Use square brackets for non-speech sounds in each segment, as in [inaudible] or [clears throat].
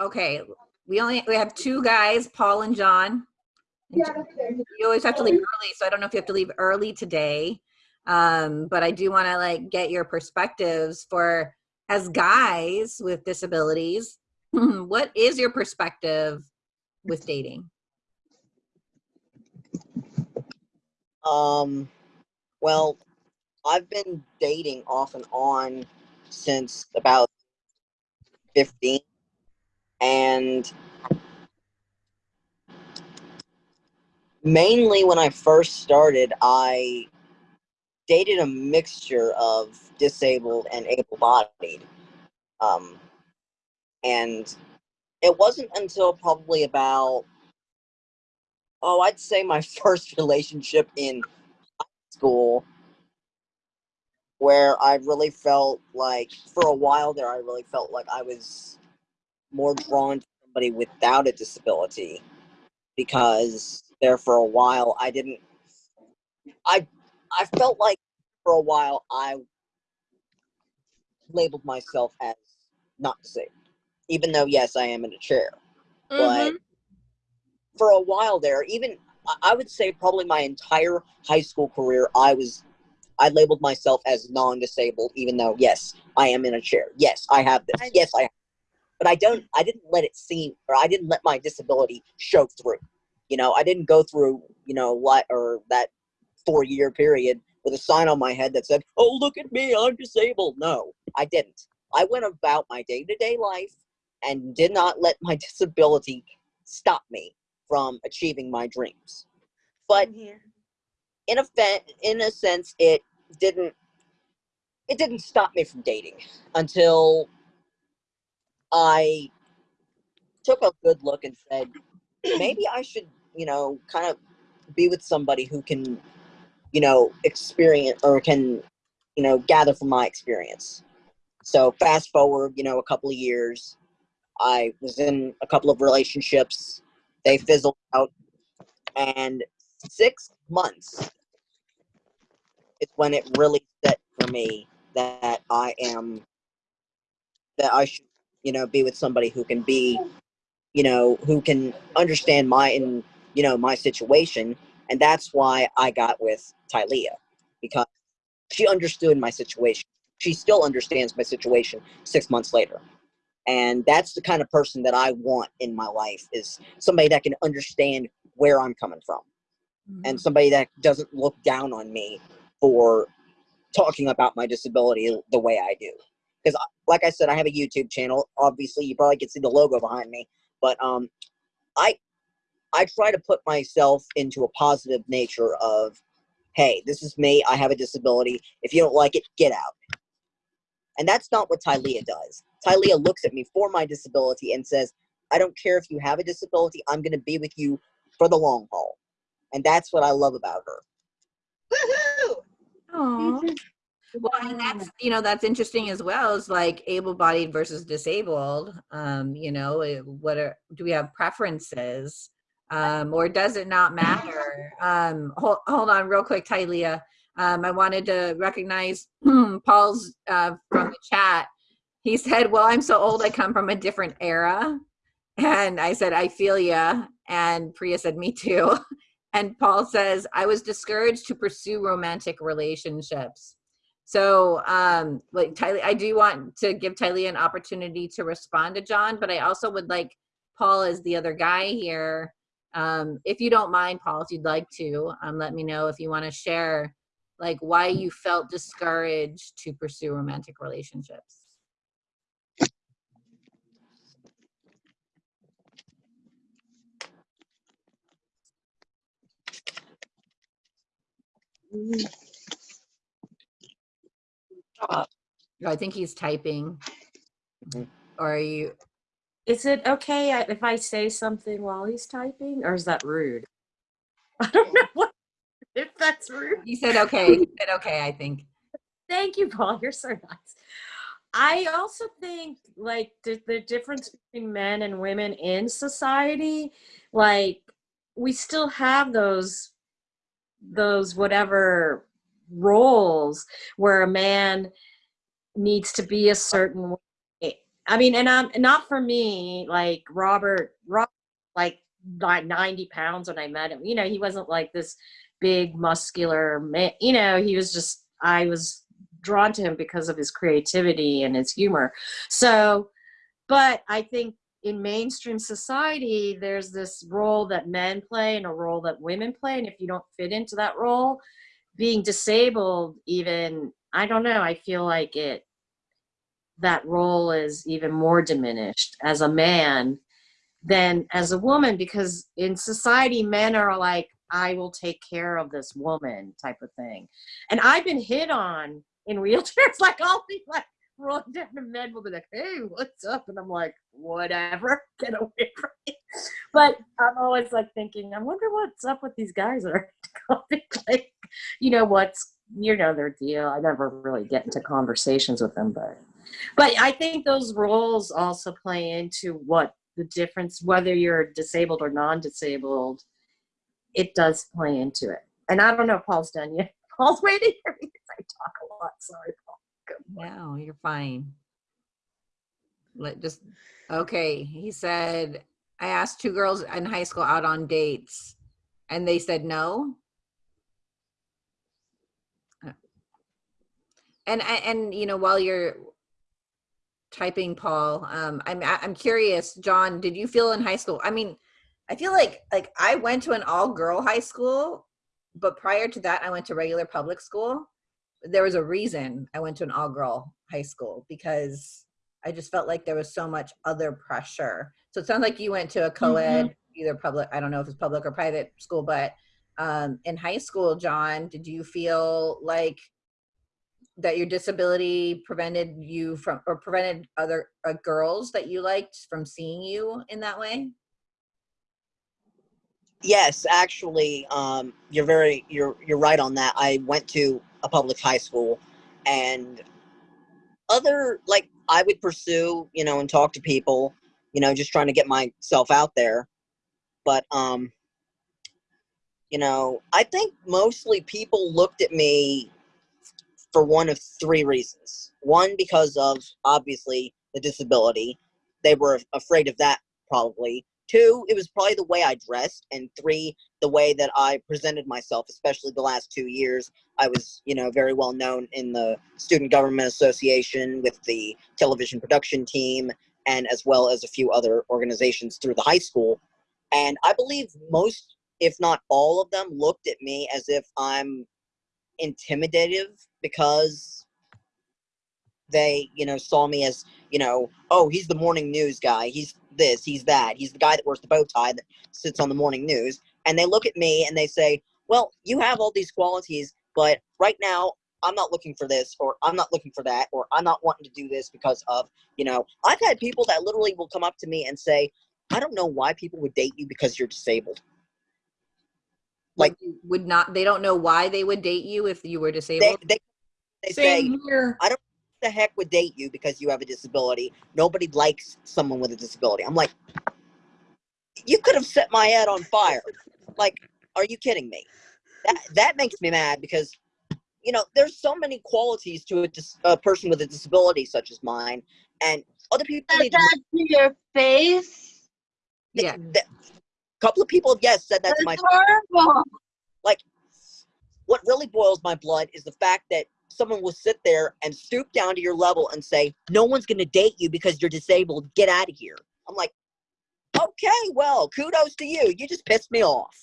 Okay, we only, we have two guys, Paul and John. You always have to leave early, so I don't know if you have to leave early today. Um, but I do want to like get your perspectives for as guys with disabilities. [clears throat] what is your perspective with dating? Um, well, I've been dating off and on since about 15. And mainly when I first started, I dated a mixture of disabled and able bodied. Um, and it wasn't until probably about, oh, I'd say my [laughs] first relationship in high school where I really felt like, for a while there, I really felt like I was more drawn to somebody without a disability because there for a while I didn't I I felt like for a while I labeled myself as not disabled. Even though yes I am in a chair. Mm-hmm. But for a while there, even I would say probably my entire high school career I was I labeled myself as non-disabled, even though yes, I am in a chair. Yes, I have this. Yes, I have but I don't I didn't let it seem or I didn't let my disability show through. You know, I didn't go through, you know, what or that four year period with a sign on my head that said, Oh, look at me, I'm disabled. No, I didn't. I went about my day to day life and did not let my [laughs] disability stop me from achieving my dreams. But in a in a sense, it didn't it didn't stop me from dating until I took a good look and said, maybe I should, you know, kind of be with somebody who can, you know, experience or can, you know, gather from my experience. So fast forward, you know, a couple of years, I was in a couple of relationships. They fizzled out, and six months is when it really set for me that I am that I should you know, be with somebody who can be, you know, who can understand my and you know my situation, and that's why I got with Tylea because she understood my situation. She still understands my situation six months later, and that's the kind of person that I want in my life is somebody that can understand where I'm coming from, mm-hmm. and somebody that doesn't look down on me for talking about my disability the way I do because like I said, I have a YouTube channel. Obviously, you probably can see the logo behind me, but um, I I try to put myself into a positive nature of, hey, this is me. I have a disability. If you don't like it, get out. And that's not what Tylea does. Tylea looks at me for my disability and says, I don't care if you have a disability. I'm going to be with you for the long haul. And that's what I love about her. Woohoo! Aww. Well, and that's you know that's interesting as well. Is like able-bodied versus disabled. Um, you know, eh, what are do we have preferences, um, or does it not matter? Um, hold hold on, real quick, Tylea. Um, I wanted to recognize [clears throat] Paul's uh, from the chat. He said, "Well, I'm so old. I come from a different era," and I said, "I feel ya." And Priya said, "Me too." [laughs] And Paul says, "I was discouraged to pursue romantic relationships." So, um, like Tylee, I do want to give Tylee an opportunity to respond to John, but I also would like Paul as the other guy here. Um, if you don't mind, Paul, if you'd like to, um, let me know if you want to share like why you felt discouraged to pursue romantic relationships. Uh, I think he's typing. Mm-hmm. Or are you? Is it okay if I say something while he's typing, or is that rude? [laughs] I don't know [laughs] what, if that's rude. He said okay. He said okay, I think. Thank you, Paul. You're so nice. I also think like the, the difference between men and women in society, like we still have those those whatever roles where a man needs to be a certain way. I mean, and um, not for me. Like Robert, Rob, like like ninety pounds when I met him. You know, he wasn't like this big muscular man. You know, he was just. I was drawn to him because of his creativity and his humor. So, but I think in mainstream society, there's this role that men play and a role that women play, and if you don't fit into that role, being disabled, even I don't know. I feel like it that role is even more diminished as a man than as a woman because in society men are like i will take care of this woman type of thing and i've been hit on in [laughs] wheelchairs like i'll be like rolling [laughs] down the men will be like hey what's up and i'm like whatever [laughs] get away from me but i'm always like thinking i wonder what's up with these guys that are [laughs] like you know what's you know their deal i never really get into conversations with them but but I think those roles also play into what the difference, whether you're disabled or non-disabled, it does play into it. And I don't know if Paul's done yet. Paul's waiting for me because I talk a lot. Sorry, Paul. No, you're fine. Let just okay. He said, I asked two girls in high school out on dates, and they said no. Uh, And and you know while you're typing, Paul, um, I'm I'm curious, John. Did you feel in high school? I mean, I feel like like I went to an all girl high school, but prior to that, I went to regular public school there was a reason I went to an all girl high school because I just felt like there was so much other pressure. So it sounds like you went to a co-ed, either public, I don't know if it's public or private school, but um, in high school, John, did you feel like that your disability prevented you from, or prevented other uh, girls that you liked from seeing you in that way? Yes, actually, um, you're very you're you're right on that. I went to a public high school, and other like I would pursue, you know, and talk to people, you know, just trying to get myself out there. But um, you know, I think mostly people looked at me for one of three reasons. One, because of obviously the disability, they were afraid of that probably. Two, it was probably the way I dressed, and three, the way that I presented myself, especially the last two years. I was, you know, very well known in the Student Government Association with the television production team, and as well as a few other organizations through the high school. And I believe most, if not all of them, looked at me as if I'm intimidative because they, you know, saw me as, you know, oh, he's the morning news guy. He's this, he's that. He's the guy that wears the bow tie that sits on the morning news. And they look at me and they say, well, you have all these qualities, but right now I'm not looking for this, or I'm not looking for that, or I'm not wanting to do this because of, you know, I've had people that literally will come up to me and say, I don't know why people would date you because you're disabled. Like- Would not, they don't know why they would date you if you were disabled? they, they say, Same here. The heck would date you because you have a disability. Nobody likes someone with a disability. I'm like, you could have set my head on fire. Like, are you kidding me? That that makes me mad because, you know, there's so many qualities to a, dis- a person with a disability such as mine, and other people Said need to. that to your face. Yeah. A couple of people, yes, said that to my That's Like, what really boils my blood is the fact that someone will sit there and stoop down to your level and say, No one's going to date you because you're disabled. Get out of here. I'm like, Okay, well, kudos to you. You just pissed me off.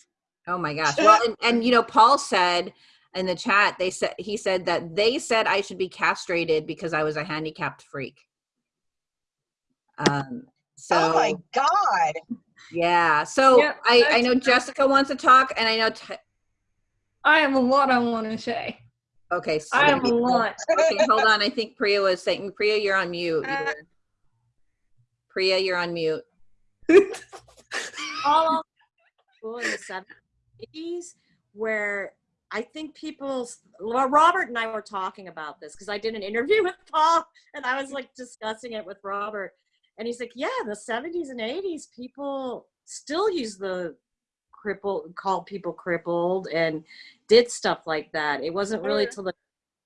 Oh my gosh. Well, and, and you know, Paul said in the chat, they said he said that they said I should be castrated because I was a handicapped freak. Um so oh my god. yeah. So Yeah, I I know Jessica wants to talk and I know T- I have a lot I want to say. Okay, so I have a lot. okay, hold on. I think Priya was saying Priya, you're on mute. Uh, Priya, you're on mute. all school in the 70s where I think people, well, Robert and I were talking about this because I did an interview [laughs] with Paul and I was like discussing it with Robert. And he's like, yeah, the 70s and 80s, people still use the crippled, called people crippled and did stuff like that. It wasn't really Mm. till the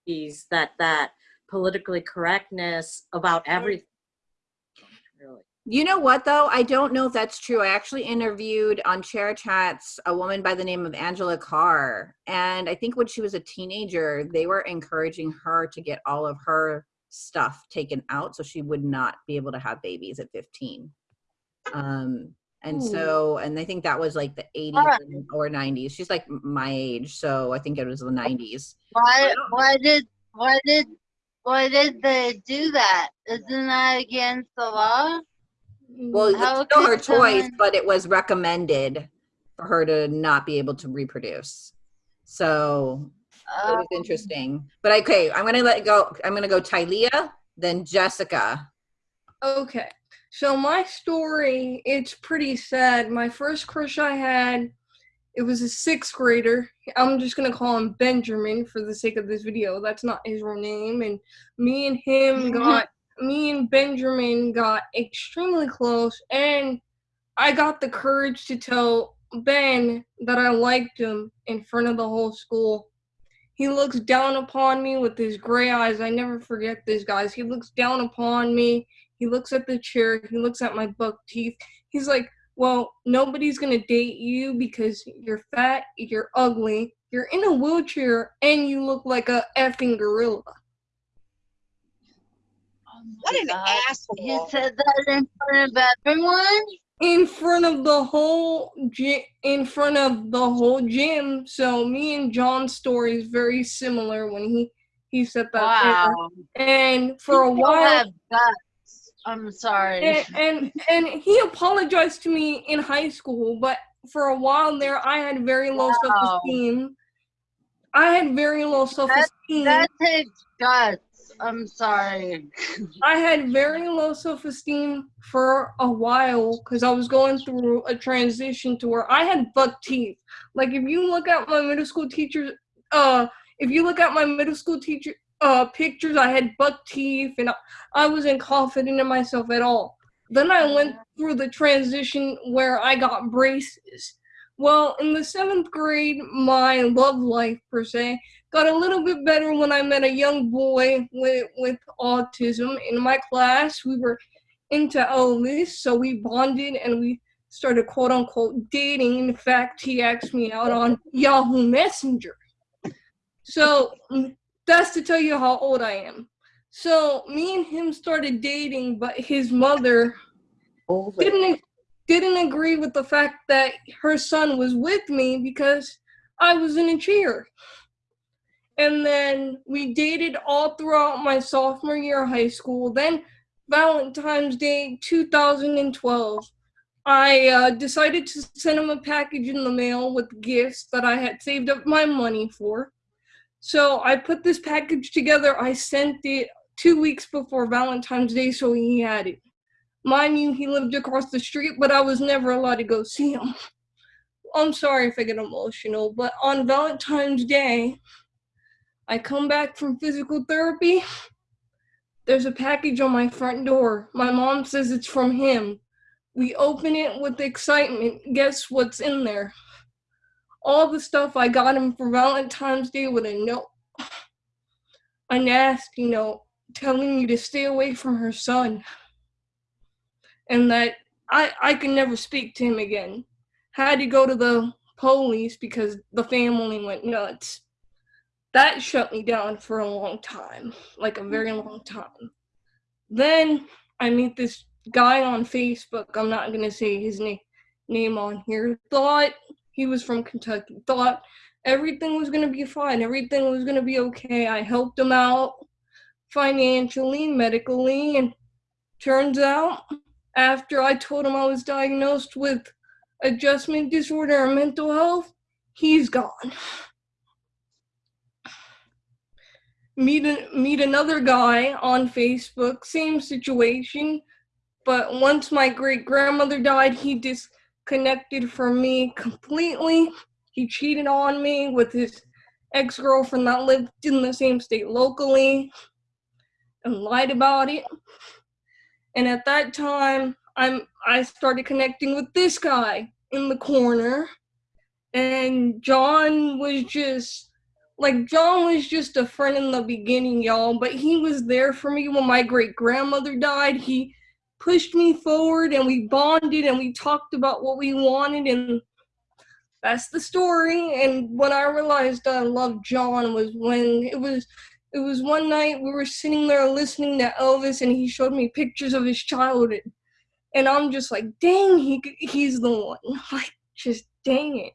80s that that politically correctness about everything You know what though? I don't know if that's true. I actually interviewed on Chair Chats a woman by the name of Angela Carr. And I think when she was a teenager, they were encouraging her to get all of her stuff taken out so she would not be able to have babies at 15. Um, and so, and I think that was like the 80s Alright. or 90s. She's like my age, so I think it was the 90s. Why? Why did? Why did? Why did they do that? Isn't that against the law? Well, How it's still her choice, someone- but it was recommended for her to not be able to reproduce. So it Uh, was interesting. But okay, I'm gonna let go. I'm gonna go Tylea, then Jessica. Okay. So my story, it's pretty sad. My first crush I had, it was a sixth grader. I'm just gonna call him Benjamin for the sake of this video. That's not his real name. And me and him [laughs] got me and Benjamin got extremely close and I got the courage to tell Ben that I liked him in front of the whole school. He looks down upon me with his gray eyes. I never forget this, guys. He looks down upon me. He looks at the chair. He looks at my buck teeth. He's like, Well, nobody's going to date you because you're fat, you're ugly, you're in a wheelchair, and you look like a effing gorilla. Oh what an God. asshole. He said that in front of everyone. in front of the whole gym in front of the whole gym so me and john's story is very similar when he he said that there. Wow. and for a while have guts. I'm sorry. and, and and he apologized to me in high school but for a while there i had very low Wow. self-esteem i had very low self-esteem that takes guts. I'm sorry. I had very low self esteem for a while because I was going through a transition to where I had buck teeth. Like if you look at my middle school teachers, uh, if you look at my middle school teacher uh pictures, I had buck teeth and I, I wasn't confident in myself at all. Then I went through the transition where I got braces. Well, in the seventh grade, my love life per se got a little bit better when I met a young boy with with autism in my class. We were into Elvis, so we bonded and we started quote unquote dating. In fact, he asked me out on Yahoo Messenger. So that's to tell you how old I am. So me and him started dating, but his mother didn't didn't agree with the fact that her son was with me because I was in a cheer. And then we dated all throughout my sophomore year of high school. Then Valentine's Day 2012, I uh, decided to send him a package in the mail with gifts that I had saved up my money for. So I put this package together. I sent it two weeks before Valentine's Day, so he had it. Mind you, he lived across the street, but I was never allowed to go see him. I'm sorry if I get emotional, but on Valentine's Day, I come back from physical therapy. There's a package on my front door. My mom says it's from him. We open it with excitement. Guess what's in there? All the stuff I got him for Valentine's Day with a note. [sighs] A nasty note telling me to stay away from her son. And that I, I can never speak to him again. Had to go to the police because the family went nuts that shut me down for a long time, like a very long time. Then I meet this guy on Facebook. I'm not gonna say his name name on here. Thought he was from Kentucky. Thought everything was gonna be fine. Everything was gonna be okay. I helped him out financially, medically, and turns out after I told him I was diagnosed with adjustment disorder and mental health, he's gone. meet meet another guy on Facebook, same situation, but once my great grandmother died, he disconnected from me completely. He cheated on me with his ex girlfriend that lived in the same state locally and lied about it. And at that time, I'm I started connecting with this guy in the corner, and John was just like John was just a friend in the beginning, y'all, but he was there for me when my great grandmother died. He pushed me forward and we bonded and we talked about what we wanted and that's the story. And when i realized i loved john was when it was it was one night we were sitting there listening to elvis and he showed me pictures of his childhood. And i'm just like dang he he's the one. [laughs] Like just dang it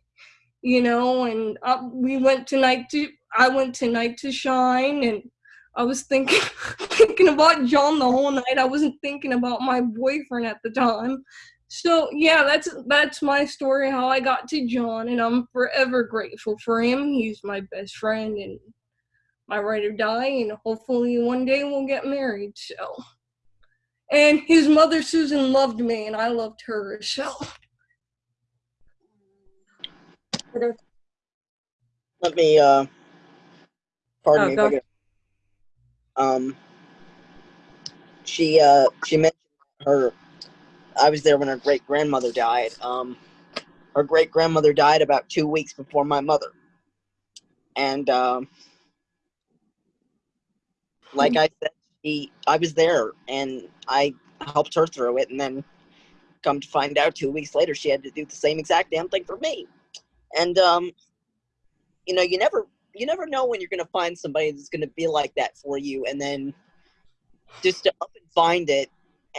you know? And uh, we went tonight to i went to Night to Shine and i was thinking [laughs] thinking about john the whole night. I wasn't thinking about my boyfriend at the time. So yeah that's that's my story how i got to john and i'm forever grateful for him. He's my best friend and my ride or die and hopefully one day we'll get married so. And his mother susan loved me and i loved her so. Let me, uh, pardon Oh, me. If go I get- Um, she, uh, she mentioned her, I was there when her great grandmother died. Um, her great grandmother died about two weeks before my mother. And, um, like I said, she, I was there and I helped her through it. And then come to find out two weeks later, she had to do the same exact damn thing for me. And, um, you know, you never you never know when you're going to find somebody that's going to be like that for you and then just to up and find it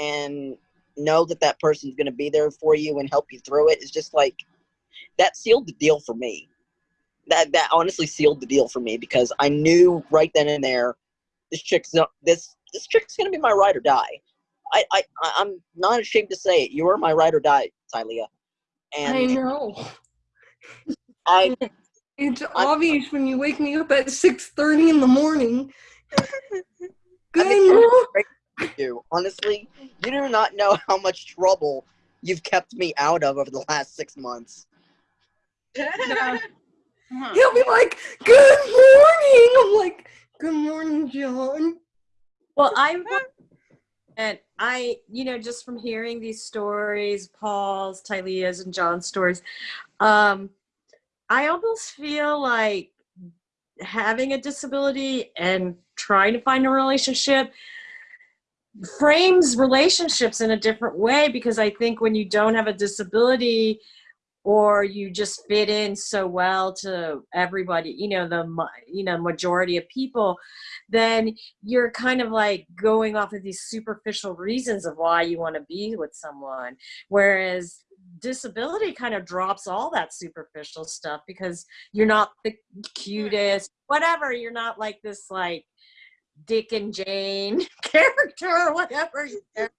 and know that that person's going to be there for you and help you through it is just like that sealed the deal for me. That that honestly sealed the deal for me because i knew right then and there this chick's not, this this chick's going to be my ride or die. I, I I- i'm not ashamed to say it. You're my ride or die Tylea. i and know. I [laughs] it's obvious when you wake me up at 6.30 in the morning [laughs] good I'm morning. you. Honestly, you do not know how much trouble you've kept me out of over the last six months. Yeah. [laughs] He'll be like, "Good morning." I'm like, "Good morning, John." Well, I and I, you know, just from hearing these stories, Paul's, Tylea's, and John's stories, um, I almost feel like having a disability and trying to find a relationship frames relationships in a different way because I think when you don't have a disability or you just fit in so well to everybody, you know, the you know majority of people, then you're kind of like going off of these superficial reasons of why you want to be with someone. Whereas disability kind of drops all that superficial stuff because you're not the hmm. cutest, whatever. You're not like this like Dick and Jane [laughs] character or whatever. [laughs]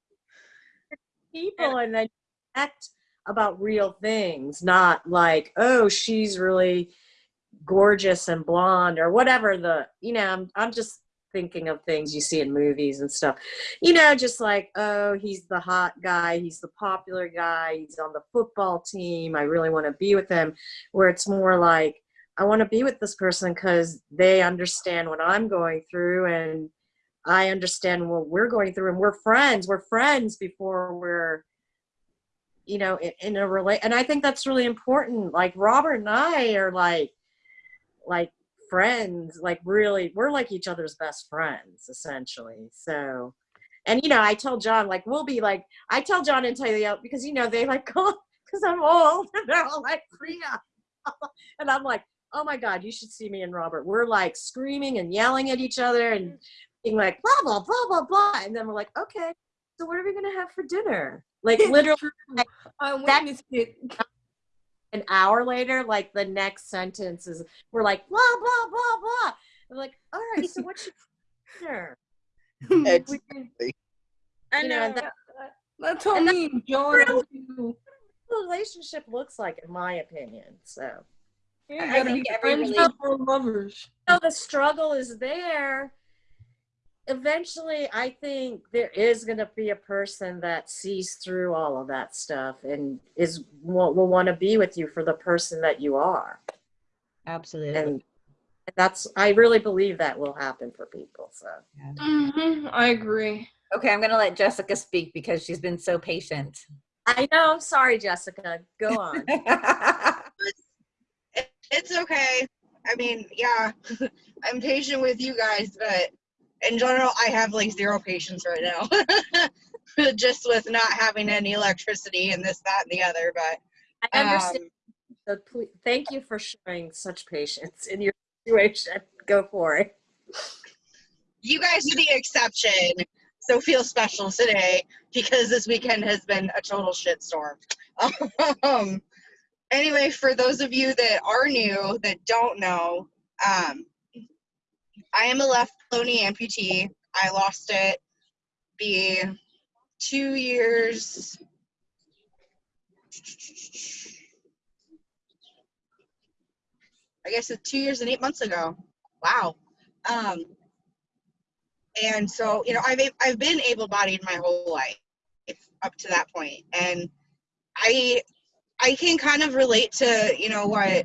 People and then act about real things, not like, oh, she's really gorgeous and blonde or whatever the you know I'm, I'm just thinking of things you see in movies and stuff. You know just like oh he's the hot guy he's the popular guy he's on the football team i really want to be with him. Where it's more like i want to be with this person because they understand what i'm going through and i understand what we're going through and we're friends we're friends before we're you know in, in a relate and i think that's really important. Like robert and i are like like friends like really we're like each other's best friends essentially so and you know i tell john like we'll be like i tell john and Talia uh, because you know they like [laughs] because i'm old and they're all like Priya [laughs] and i'm like oh my god you should see me and robert. We're like screaming and yelling at each other and being like blah blah blah blah blah and then we're like okay so what are we gonna have for dinner? Like [laughs] literally I That- witnessed it. An hour later, like the next sentence is we're like blah blah blah blah. We're like, all right, so what's your dinner? It's, [laughs] I You know, know. and that- That's how And me and John relationship looks like, in my opinion. So Yeah, I you gotta think be every friends relation- before lovers. so the struggle is there. Eventually, I think there is going to be a person that sees through all of that stuff and is will, will want to be with you for the person that you are. Absolutely. And that's I really believe that will happen for people. So hmm I agree. okay, I'm gonna let Jessica speak because she's been so patient. I know. Sorry, Jessica. Go on. [laughs] It's okay. I mean, yeah, [laughs] I'm patient with you guys, but in general, I have like zero patience right now. [laughs] just with not having any electricity and this, that, and the other. But I understand. um, So please, thank you for showing such patience in your situation. Go for it. you guys are the exception. So feel special today because this weekend has been a total shitstorm. Um, anyway, for those of you that are new that don't know, um, I am a left below-knee amputee. I lost it be two years. I guess it's two years and eight months ago. Wow. Um, and so you know i've i've been able-bodied my whole life up to that point and i i can kind of relate to you know what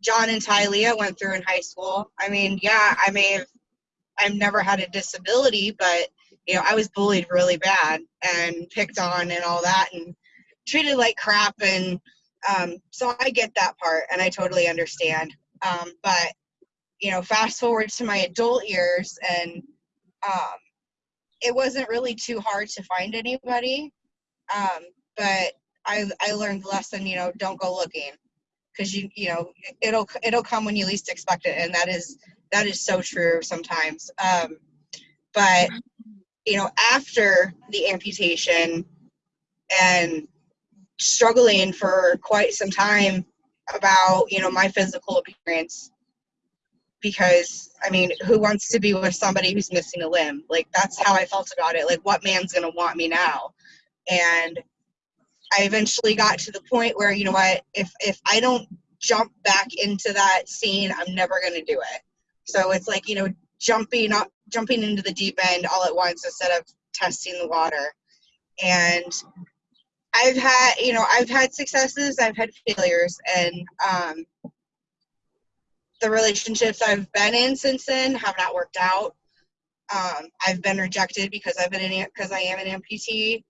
john and Tylea went through in high school. I mean yeah i may have i've never had a disability but you know i was bullied really bad and picked on and all that and treated like crap and um, so i get that part and i totally understand. Um, but you know fast forward to my adult years and um, it wasn't really too hard to find anybody. Um, but I, I learned the lesson, you know, don't go looking because you, you know, it'll, it'll come when you least expect it. And that is, that is so true sometimes. Um, but, you know, after the amputation and struggling for quite some time about, you know, my physical appearance, because I mean, who wants to be with somebody who's missing a limb? Like that's how I felt about it. Like what man's gonna want me now? And I eventually got to the point where you know what, if if I don't jump back into that scene, I'm never gonna do it. So it's like you know jumping up, jumping into the deep end all at once instead of testing the water. And I've had you know I've had successes, I've had failures, and um, the relationships I've been in since then have not worked out. Um, I've been rejected because I've been because I am an amputee,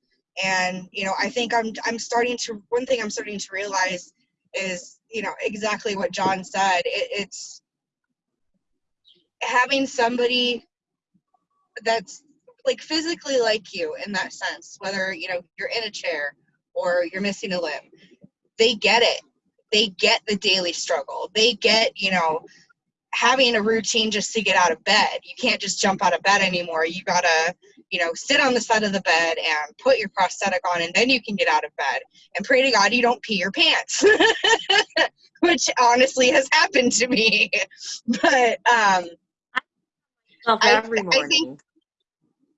and you know I think I'm I'm starting to one thing I'm starting to realize is you know exactly what John said. It, it's having somebody that's like physically like you in that sense, whether you know you're in a chair or you're missing a limb, they get it they get the daily struggle. They get, you know, having a routine just to get out of bed. You can't just jump out of bed anymore. You gotta, you know, sit on the side of the bed and put your prosthetic on, and then you can get out of bed. And pray to God you don't pee your pants, [laughs] which honestly has happened to me. [laughs] But um, I- every I morning. think-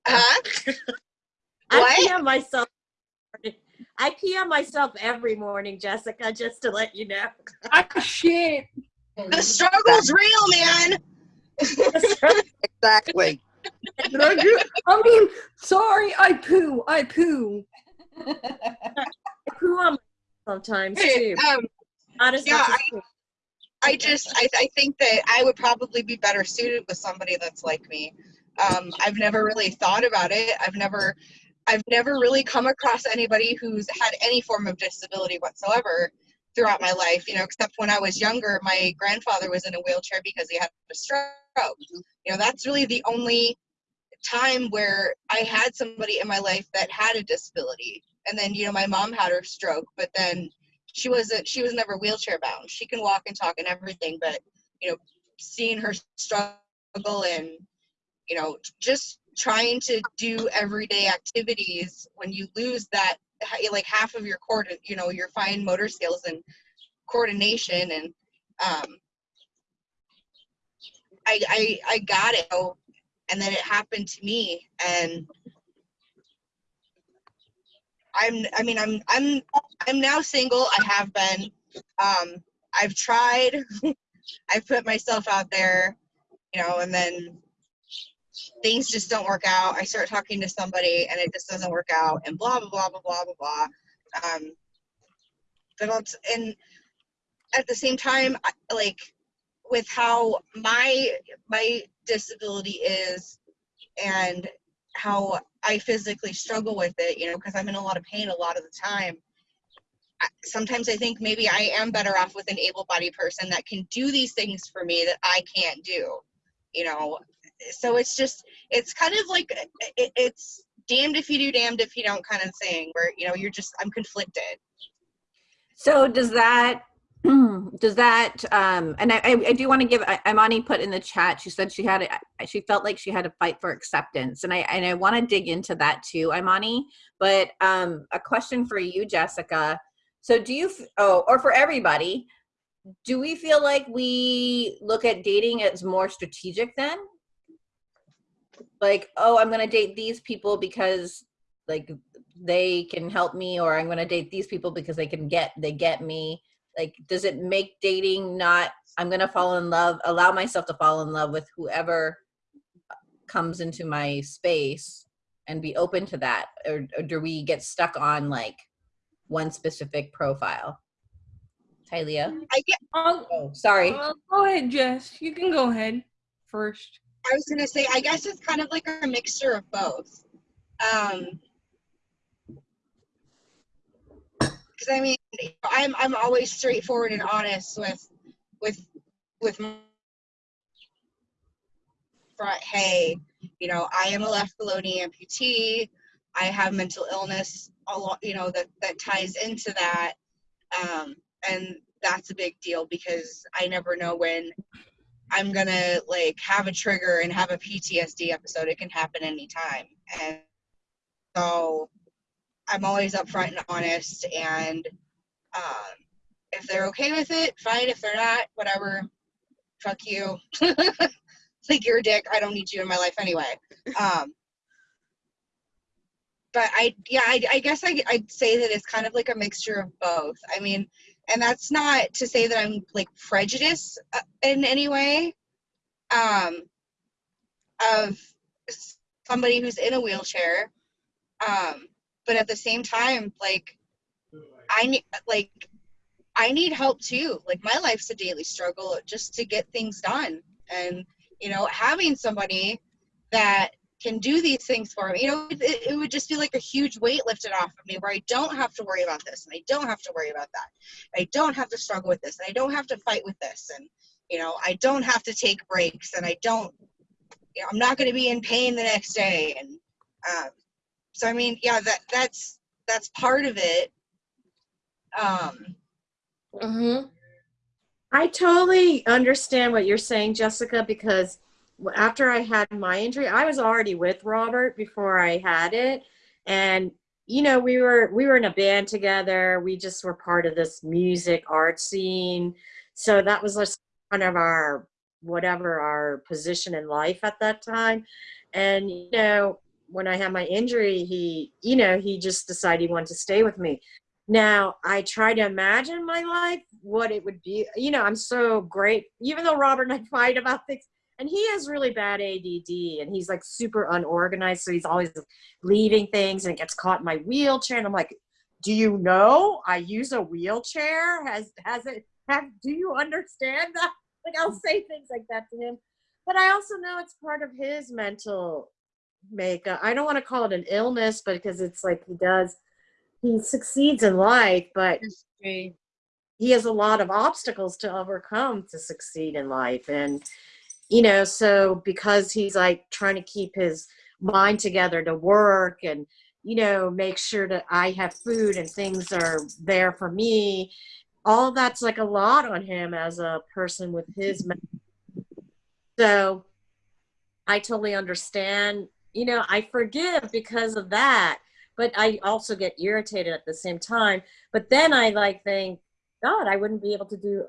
huh? [laughs] I pee on myself. I pee on myself every morning, Jessica, just to let you know. I shit. The struggle's real, man. Exactly. Did I do? I mean, sorry, I poo. I poo. I poo on sometimes too. um, yeah, you. I just I, I think that I would probably be better suited with somebody that's like me. Um, I've never really thought about it. I've never I've never really come across anybody who's had any form of disability whatsoever throughout my life, you know, except when I was younger, my grandfather was in a wheelchair because he had a stroke. Mm-hmm. You know, that's really the only time where I had somebody in my life that had a disability. And then, you know, my mom had her stroke, but then she wasn't she was never wheelchair bound she can walk and talk and everything but you know seeing her struggle and you know just trying to do everyday activities when you lose that like half of your cord you know your fine motor skills and coordination and um i i i got it and then it happened to me and i'm i mean i'm i'm i'm now single. I have been. Um i've tried. [laughs] I've put myself out there you know and then things just don't work out i start talking to somebody and it just doesn't work out and blah blah blah blah blah blah blah um but I'll and at the same time like with how my my disability is and how I physically struggle with it, you know, because I'm in a lot of pain a lot of the time. Sometimes I think maybe I am better off with an able-bodied person that can do these things for me that I can't do, you know. So it's just, it's kind of like it, it's damned if you do, damned if you don't kind of thing where, you know, you're just, I'm conflicted. So does that, [clears throat] does that, um, and I, I do want to give, Imani put in the chat, she said she had, a- she felt like she had to fight for acceptance. And I, and I want to dig into that too, Imani. But um, a question for you, Jessica. So do you, oh, or for everybody, do we feel like we look at dating as more strategic then? Like, oh, I'm going to date these people because like they can help me or i'm going to date these people because they can get they get me like does it make dating not i'm going to fall in love allow myself to fall in love with whoever comes into my space and be open to that or, or do we get stuck on like one specific profile Tylea? I get, Um, oh sorry uh, go ahead, Jess. You can go ahead first. I was gonna say, I guess it's kind of like a mixture of both. Um, because I mean, I'm I'm always straightforward and honest with with with my front. Hey, you know, I am a left below-knee amputee. I have mental illness. A lot, you know, that that ties into that, um, and that's a big deal because I never know when I'm gonna like have a trigger and have a PTSD episode. It can happen anytime. And so I'm always upfront and honest and um if they're okay with it, fine. If they're not, whatever. Fuck you. [laughs] like you're a dick. I don't need you in my life anyway. Um but I yeah, I, I guess I, I'd say that it's kind of like a mixture of both. I mean, and that's not to say that I'm like prejudiced uh, in any way um, of somebody who's in a wheelchair. Um, but at the same time, like I need like I need help too. Like my life's a daily struggle just to get things done, and you know, having somebody that can do these things for me, you know, it, it would just be like a huge weight lifted off of me where I don't have to worry about this and I don't have to worry about that. I don't have to struggle with this and I don't have to fight with this and you know i don't have to take breaks and i don't you know, i'm not going to be in pain the next day and um, so i mean yeah that that's that's part of it um Mm-hmm. I totally understand what you're saying, Jessica, because after I had my injury, I was already with Robert before I had it. And you know, we were we were in a band together. We just were part of this music art scene. So that was just kind of our whatever our position in life at that time. And you know, when I had my injury, he, you know, he just decided he wanted to stay with me. Now I try to imagine my life, what it would be. You know, I'm so great, even though Robert and I [laughs] fight about things, and he has really bad ADD, and he's like super unorganized, so he's always leaving things and it gets caught in my wheelchair, and I'm like, do you know I use a wheelchair? Has has it? Have do you understand that? [laughs] Like I'll say things like that to him, but I also know it's part of his mental makeup. I don't want to call it an illness, but because it's like he does he succeeds in life, but he has a lot of obstacles to overcome to succeed in life. And, you know, so because he's like trying to keep his mind together to work and, you know, make sure that I have food and things are there for me, all that's like a lot on him as a person with his. So I totally understand. You know, I forgive because of that but I also get irritated at the same time. But then I like think, God, I wouldn't be able to do.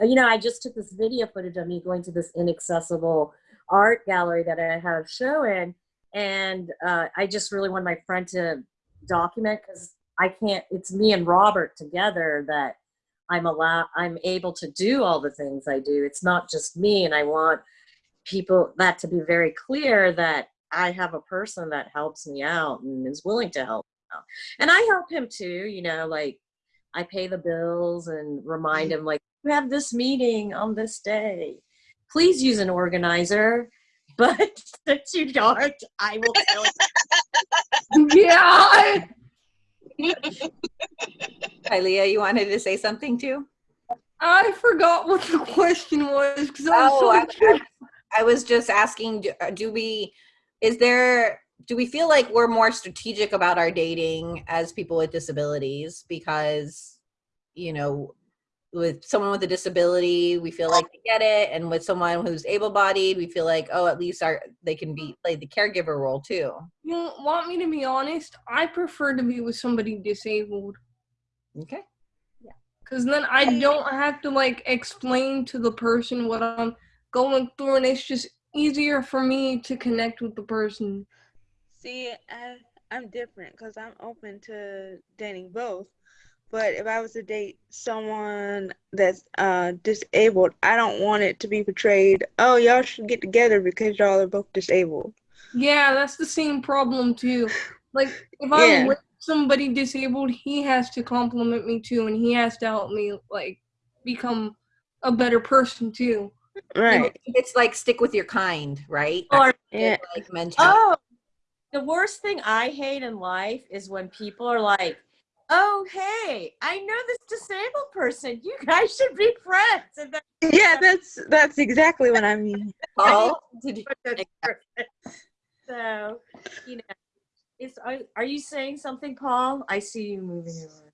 You know, I just took this video footage of me going to this inaccessible art gallery that I have show in, and uh, I just really want my friend to document because I can't. It's me and Robert together that I'm allowed. I'm able to do all the things I do. It's not just me, and I want people that to be very clear that I have a person that helps me out and is willing to help out. And I help him too, you know, like I pay the bills and remind him like you have this meeting on this day. Please use an organizer. [laughs] But since you don't, I will tell you. [laughs] yeah. I- Tylea, you wanted to say something too I forgot what the question was because I was Oh, so I- curious. I was just asking, do, uh, do we, is there, do we feel like we're more strategic about our dating as people with disabilities because you know with someone with a disability we feel like they get it and with someone who's able-bodied we feel like oh at least our they can be play the caregiver role too You want me to be honest? I prefer to be with somebody disabled okay Yeah. because then I don't have to like explain to the person what I'm going through, and it's just easier for me to connect with the person. See, I, I'm different because I'm open to dating both. But if I was to date someone that's uh, disabled, I don't want it to be portrayed, oh, y'all should get together because y'all are both disabled. Yeah, that's the same problem too. Like if Yeah. I'm with somebody disabled, he has to compliment me too, and he has to help me like become a better person too. Right. it's like stick with your kind right Or Yeah. like mention oh, the worst thing I hate in life is when people are like, "Oh, hey, I know this disabled person. You guys should be friends." And then Yeah, that's that's exactly what I mean. [laughs] Paul, did you- [laughs] so, you know, is are, are you saying something, Paul? I see you moving around.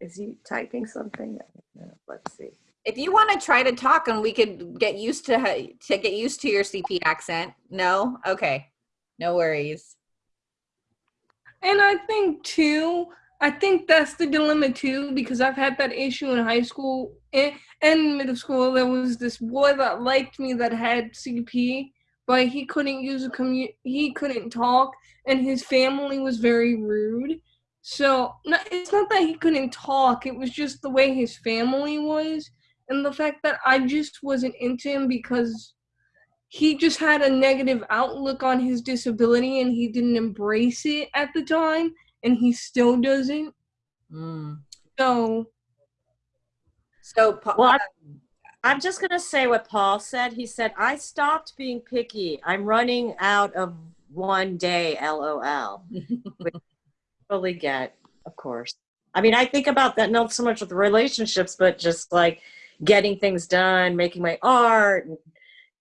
Is he typing something? I don't know. Let's see. if you want to try to talk and we could get used to to get used to your cp accent no okay no worries And I think too, I think that's the dilemma too, because I've had that issue in high school and, and middle school. There was this boy that liked me that had CP, but he couldn't use a commu- he couldn't talk, and his family was very rude. So no, it's not that he couldn't talk; it was just the way his family was, and the fact that I just wasn't into him because he just had a negative outlook on his disability and he didn't embrace it at the time and he still doesn't Mm. so so Pa- Well, I'm, I'm just gonna say what Paul said. He said, "I stopped being picky. I'm running out of one day." LOL. [laughs] Which I totally get, of course. I mean, I think about that not so much with relationships, but just like getting things done, making my art, and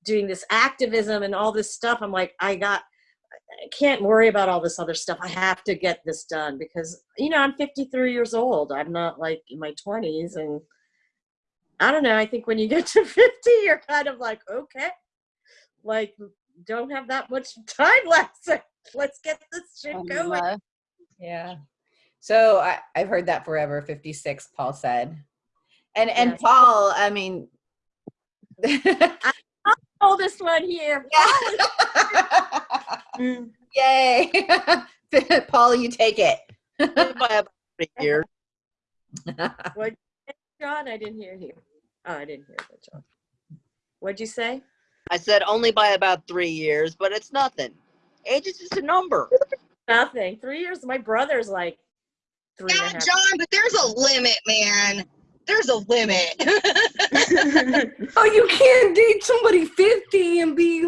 doing this activism and all this stuff. I'm like, I got. I can't worry about all this other stuff. I have to get this done because you know I'm 53 years old. I'm not like in my 20s, and I don't know. I think when you get to [laughs] 50, you're kind of like, okay, like don't have that much [laughs] time left. So let's get this shit Um, going. uh, Yeah. So I, I've heard that forever. 56, Paul said. And and Yes. Paul, I mean [laughs] Oldest one here. [laughs] Mm. Yay. [laughs] Paul, you take it. By about three years. [laughs] What, John? I didn't hear you. Oh, I didn't hear that, John. What'd you say? I said only by about three years, but it's nothing. Age is just a number. Nothing. Three years. My brother's like three and a Yeah, half. John, but there's a limit, man. There's a limit. [laughs] oh you can't date somebody 50 and be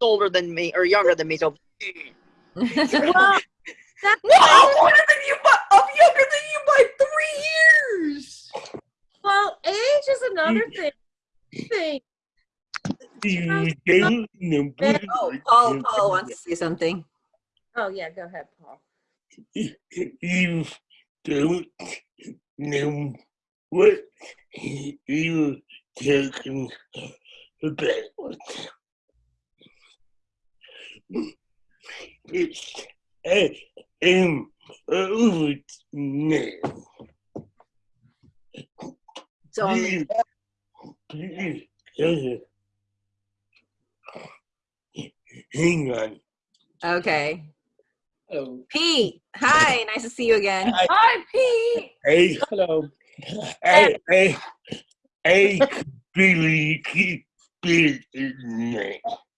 Older than me or younger than me, so [laughs] Well, that's no I'm older than you but i'm younger than you by three years well, age is another mm. thing. thing. Mm, you mm, don't know. oh, Paul, Paul wants to say something. Oh yeah, go ahead, Paul. You don't know what you're talking about. It's I am over now. So Please, please, hang on. okay. Hello. Pete, hi, nice to see you again. hi pete Hey, Hello. I, I, I could barely keep it in there.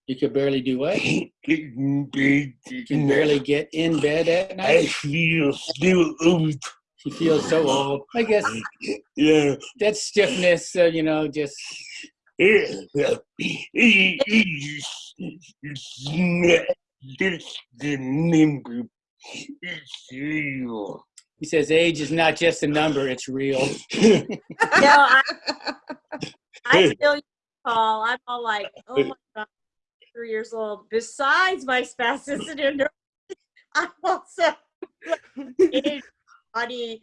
You could barely do what? Get in bed You can barely get in bed at night? I feel so old. You feel so old. I guess Yeah. that stiffness, uh, you know, just Yeah. It is it's not just the number. It's real. He says age is not just a number; it's real. [laughs] No, I, I feel you, Paul. I'm all like, oh my god, three years old, besides my spasticity and neuro- [laughs] I'm also age [laughs] body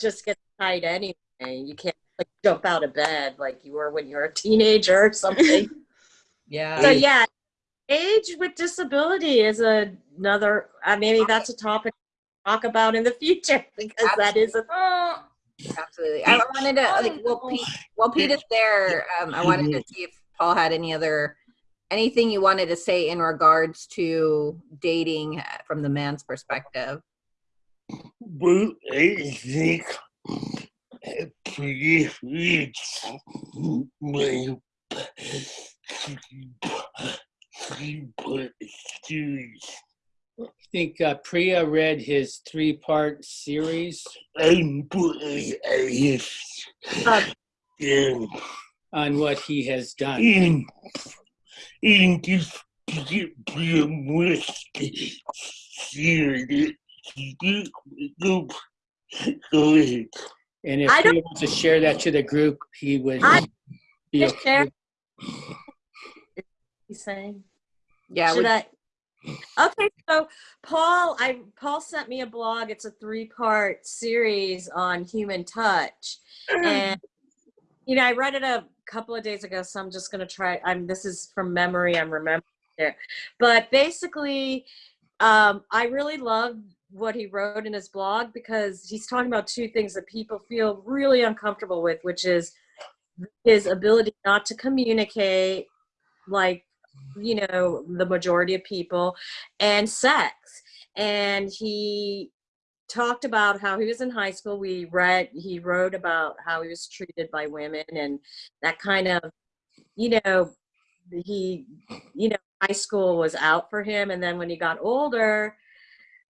just gets tight anyway. You can't like jump out of bed like you were when you were a teenager or something. Yeah. so yeah, age with disability is another. Uh, maybe that's a topic to talk about in the future [laughs] because that is a. Absolutely. I wanted to like well Pete while Pete is there, um, I wanted to see if Paul had any other anything you wanted to say in regards to dating uh, from the man's perspective. Well, I think I preference my three-part series. I think uh, Priya read his three-part series I'm Uh, on what he has done. in in this previous series. Go, go ahead. And if I he wants to share that to the group, he would I- be okay. share. He's saying. Yeah, Should we- I? Okay, so Paul, I Paul sent me a blog. It's a three-part series on human touch, and you know, I read it a couple of days ago, so I'm just gonna try. I'm this is from memory. I'm remembering it, but basically, um, I really love what he wrote in his blog because he's talking about two things that people feel really uncomfortable with, which is his ability not to communicate, like you know the majority of people and sex. And he talked about how he was in high school. We read he wrote about how he was treated by women and that kind of you know he you know high school was out for him. And then when he got older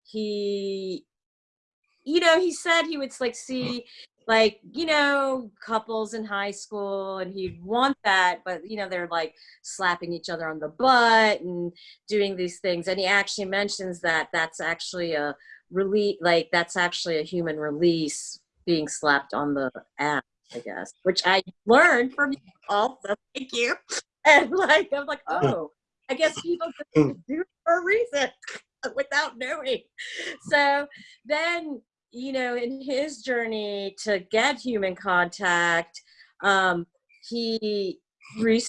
he you know he said he would like mm. see like you know couples in high school and he'd want that but you know they're like slapping each other on the butt and doing these things and he actually mentions that that's actually a release like that's actually a human release being slapped on the ass i guess which i learned from you also thank you. [laughs] And like i'm like oh i guess people mm. do it for a reason [laughs] without knowing. So then you know in his journey to get human contact um he re-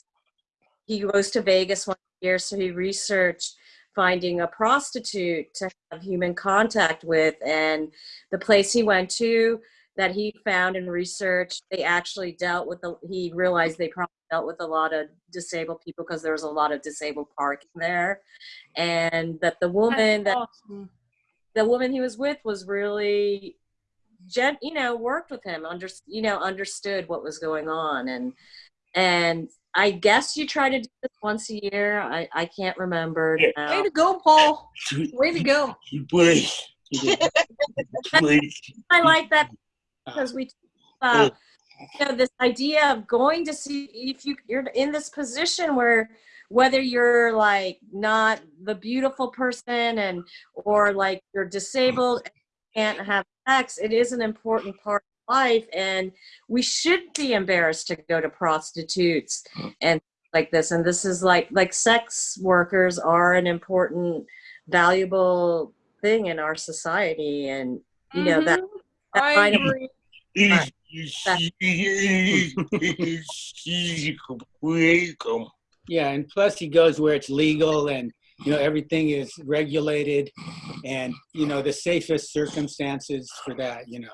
he goes to Vegas one year, so he researched finding a prostitute to have human contact with. And the place he went to that he found and researched, they actually dealt with the, he realized they probably dealt with a lot of disabled people because there was a lot of disabled parking there. And that the woman that awesome. The woman he was with was really gent you know worked with him under you know understood what was going on and and i guess you try to do this once a year i i can't remember now. Way to go, Paul. [laughs] Way to go. But, He did. but, i like that because we talk about you know this idea of going to see if you you're in this position where whether you're like not the beautiful person and or like you're disabled and can't have sex it is an important part of life and we should be embarrassed to go to prostitutes and like this and this is like like sex workers are an important valuable thing in our society and you know that, Mhm. that I kind of agree. it's, it's, welcome. Yeah, and plus he goes where it's legal and you know everything is regulated and you know the safest circumstances for that, you know.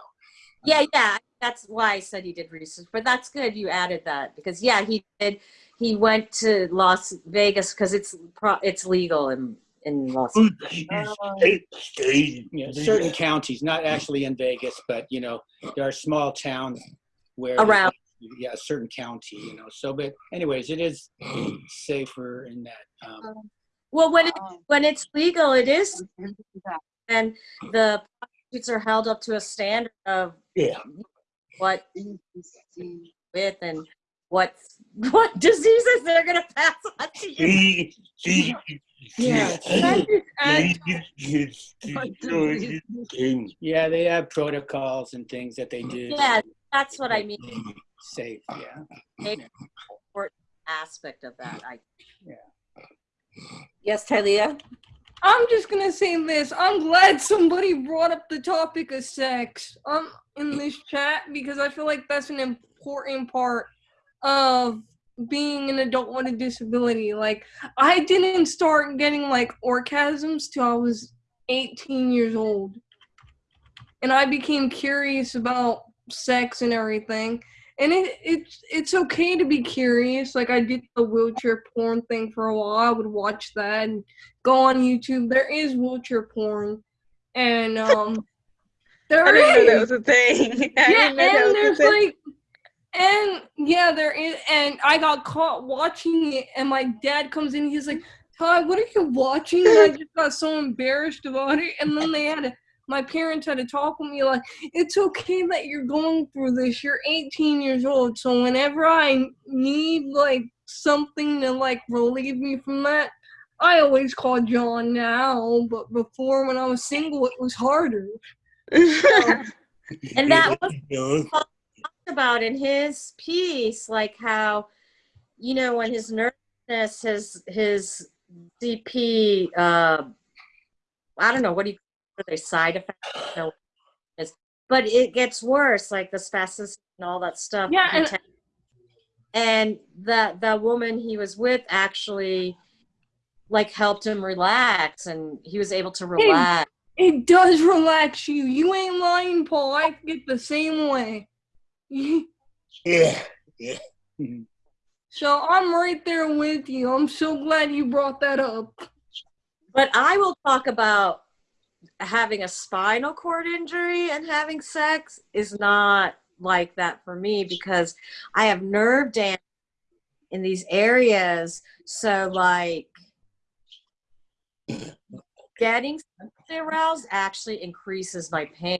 Yeah, yeah. That's why I said he did research. But that's good you added that because yeah, he did. He went to Las Vegas because it's pro, it's legal in in Las. Yeah, certain counties, not actually in Vegas, but you know, there are small towns where Around. Yeah, a certain county, you know. So but anyways, it is safer in that um Well, when it, when it's legal, it is, and the prostitutes are held up to a standard of Yeah. what with and what what diseases they're gonna pass on to you. He, he, Yeah. Can I just add yeah, they have protocols and things that they do. Yeah, that's what I mean. Safe, yeah. Important aspect of that. I yeah. Yes, Tylea? I'm just gonna say this. I'm glad somebody brought up the topic of sex um in this chat because I feel like that's an important part of being an adult with a disability. Like I didn't start getting like orgasms till I was 18 years old. And I became curious about sex and everything. And it it's it's okay to be curious. Like I did the wheelchair porn thing for a while. I would watch that and go on YouTube. There is wheelchair porn, and um, there [laughs] I didn't know that is. was a thing. [laughs] I yeah, didn't know that and there's like, and yeah, there is. And I got caught watching it, and my dad comes in. He's like, "Todd, what are you watching?" And I just got so embarrassed about it. And then they had to. My parents had to talk with me like, it's okay that you're going through this. You're 18 years old, so whenever I need like something to like relieve me from that, I always call John now. But before, when I was single, it was harder. And that [laughs] was talked about in his piece, like how, you know, when his nervousness, his his CP, uh, I don't know what do you are they side effects, I don't know what it is. but it gets worse, like the spasms and all that stuff. Yeah, he and- te- and the the woman he was with actually like helped him relax, and he was able to relax. It does relax you. You ain't lying, Paul. I get the same way. Yeah. So I'm right there with you. I'm so glad you brought that up. But I will talk about having a spinal cord injury and having sex is not like that for me because I have nerve damage in these areas. So like getting aroused actually increases my pain.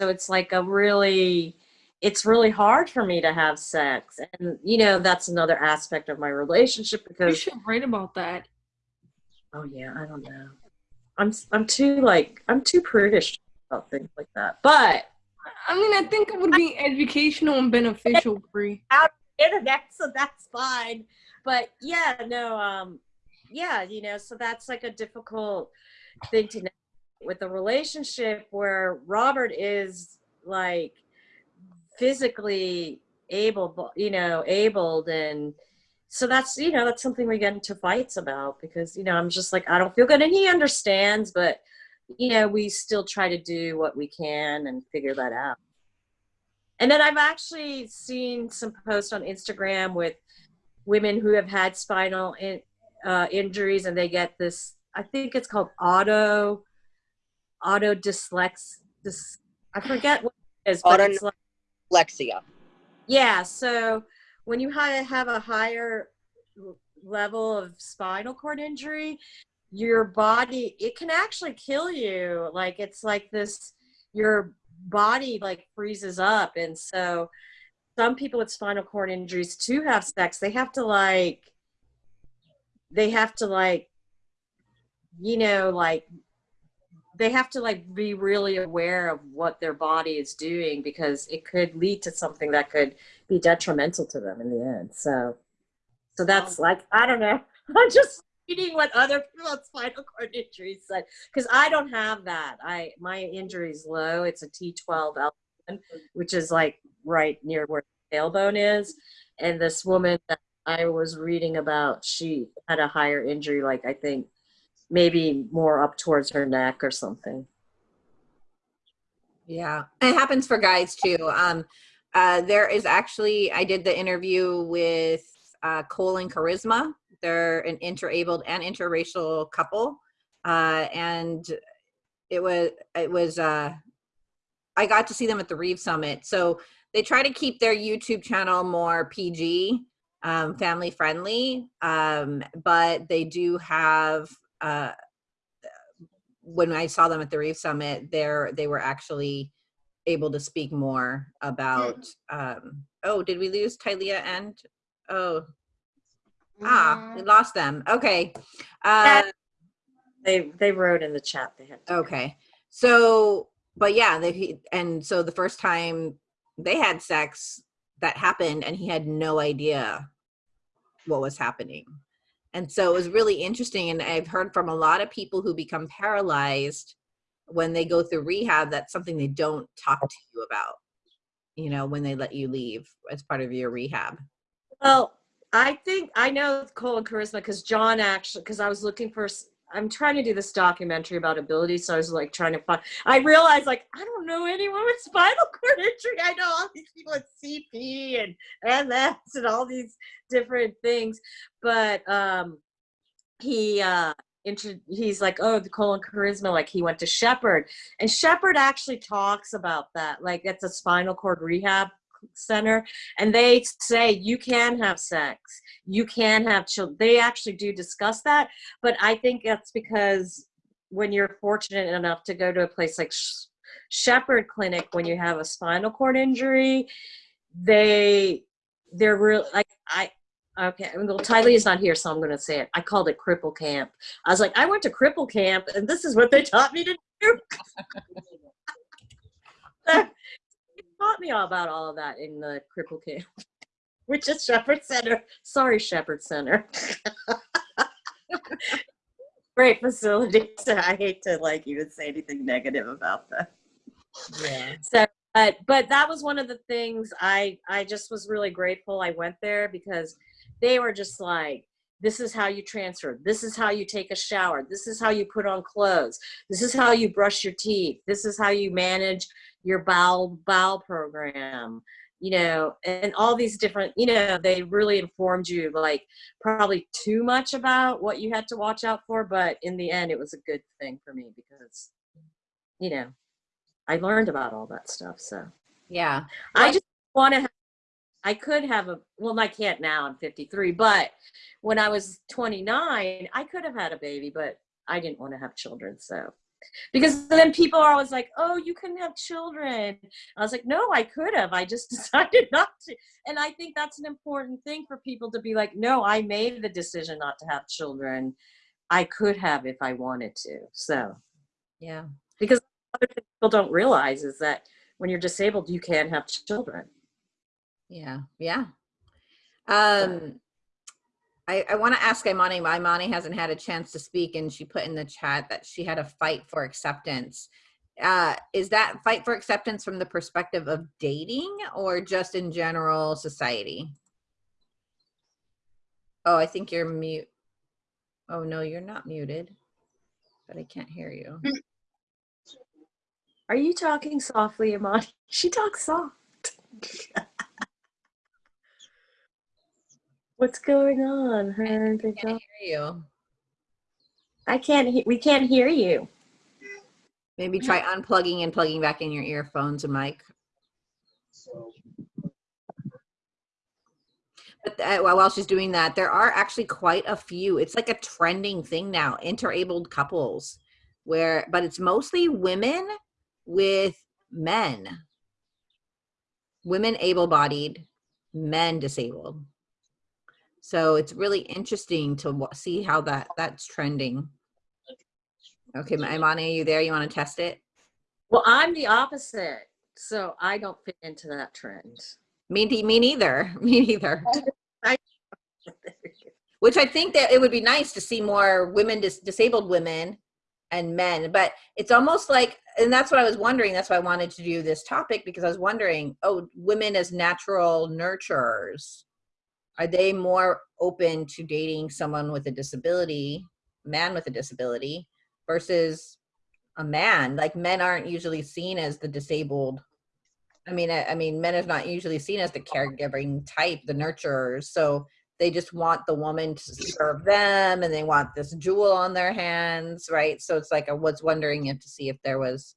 So it's like a really it's really hard for me to have sex. And you know, that's another aspect of my relationship because- You should write about that. Oh yeah, I don't know. I'm I'm too like I'm too prudish about things like that. But I mean, I think it would be educational and beneficial for you. internet, so that's fine. But yeah, no, um, yeah, you know, so that's like a difficult thing to know with a relationship where Robert is like physically able, you know, abled and so that's you know that's something we get into fights about because you know i'm just like i don't feel good and he understands but you know we still try to do what we can and figure that out and then i've actually seen some posts on instagram with women who have had spinal in, uh, injuries and they get this i think it's called auto auto dyslex this i forget what it is but Auto- it's like Lexia. yeah, so when you ha- have a higher level of spinal cord injury, your body it can actually kill you. Like it's like this your body like freezes up and so some people with spinal cord injuries to have sex, they have to like they have to like you know like they have to like be really aware of what their body is doing because it could lead to something that could be detrimental to them in the end. So, so that's like I don't know. [laughs] I'm just reading what other people spinal cord injuries said because I don't have that. I my injury is low. It's a T12 L1, which is like right near where the tailbone is. And this woman that I was reading about, she had a higher injury, like I think maybe more up towards her neck or something. Yeah, it happens for guys too. Um, uh, there is actually, I did the interview with uh, Cole and Charisma. They're an interabled and interracial couple, uh, and it was it was. Uh, I got to see them at the Reeve Summit. So they try to keep their YouTube channel more PG, um, family friendly, um, but they do have. Uh, when I saw them at the Reeve Summit, there they were actually able to speak more about. Um, oh, did we lose Tylea and? Oh, ah, we lost them. Okay. Uh, They they wrote in the chat they had okay. So, but yeah, they and so the first time they had sex, that happened, and he had no idea what was happening. And so it was really interesting. And I've heard from a lot of people who become paralyzed when they go through rehab, that's something they don't talk to you about, you know, when they let you leave as part of your rehab. Well, I think I know Cole and Charisma because John actually, because I was looking for, I'm trying to do this documentary about ability. So I was like trying to find, I realized like, I don't know anyone with spinal [laughs] cord injury. I know all these people with CP and MS and all these different things. But um, he, uh, he's like, oh, the Cole and Charisma, like he went to Shepherd. And Shepherd actually talks about that. Like it's a spinal cord rehab center and they say you can have sex you can have children they actually do discuss that but i think that's because when you're fortunate enough to go to a place like Sh- shepherd clinic when you have a spinal cord injury they they're real like i okay well Tylea is not here so i'm going to say it. I called it cripple camp. I was like i went to cripple camp and this is what they taught me to do [laughs] [laughs] taught me all about all of that in the cripple camp [laughs] which is shepherd center. Sorry shepherd center. [laughs] Great facility. [laughs] So i hate to like even say anything negative about that. Yeah. so but but that was one of the things i i just was really grateful i went there because they were just like this is how you transfer. This is how you take a shower. This is how you put on clothes. This is how you brush your teeth. This is how you manage your bowel bowel program you know and all these different you know they really informed you like probably too much about what you had to watch out for but in the end it was a good thing for me because you know i learned about all that stuff so Yeah. I just want to. Have, I could have a. Well, I can't now. I'm 53. But when I was 29, I could have had a baby, but I didn't want to have children. So, because then people are always like, "Oh, you couldn't have children." I was like, "No, I could have. I just [laughs] decided not to." And I think that's an important thing for people to be like, "No, I made the decision not to have children. I could have if I wanted to." So, Yeah. because other people don't realize is that when you're disabled, you can't have children. Yeah, yeah. Um, I, I want to ask Imani. Imani hasn't had a chance to speak, and she put in the chat that she had a fight for acceptance. Uh, is that fight for acceptance from the perspective of dating or just in general society? Oh, I think you're mute. Oh, no, you're not muted, but I can't hear you. Are you talking softly, Imani? [laughs] She talks soft. [laughs] What's going on? Her and Can't hear you. I can't. He- we can't hear you. Maybe try unplugging and plugging back in your earphones and mic. But uh, while while she's doing that, there are actually quite a few. It's like a trending thing now, interabled couples, where but it's mostly women with men, women able-bodied, men disabled. So it's really interesting to see how that that's trending. Okay, Ma- Imani, are you there? You want to test it? Well, I'm the opposite, so I don't fit into that trend. Me, me neither. [laughs] Me neither. [laughs] [laughs] Which I think that it would be nice to see more women, dis- disabled women and men, but it's almost like, and that's what I was wondering. That's why I wanted to do this topic because I was wondering, oh, women as natural nurturers, are they more open to dating someone with a disability, man with a disability, versus a man? Like men aren't usually seen as the disabled I mean, I, I mean, men are not usually seen as the caregiving type, the nurturers. So they just want the woman to serve them, and they want this jewel on their hands, right? So it's like I was wondering if to see if there was,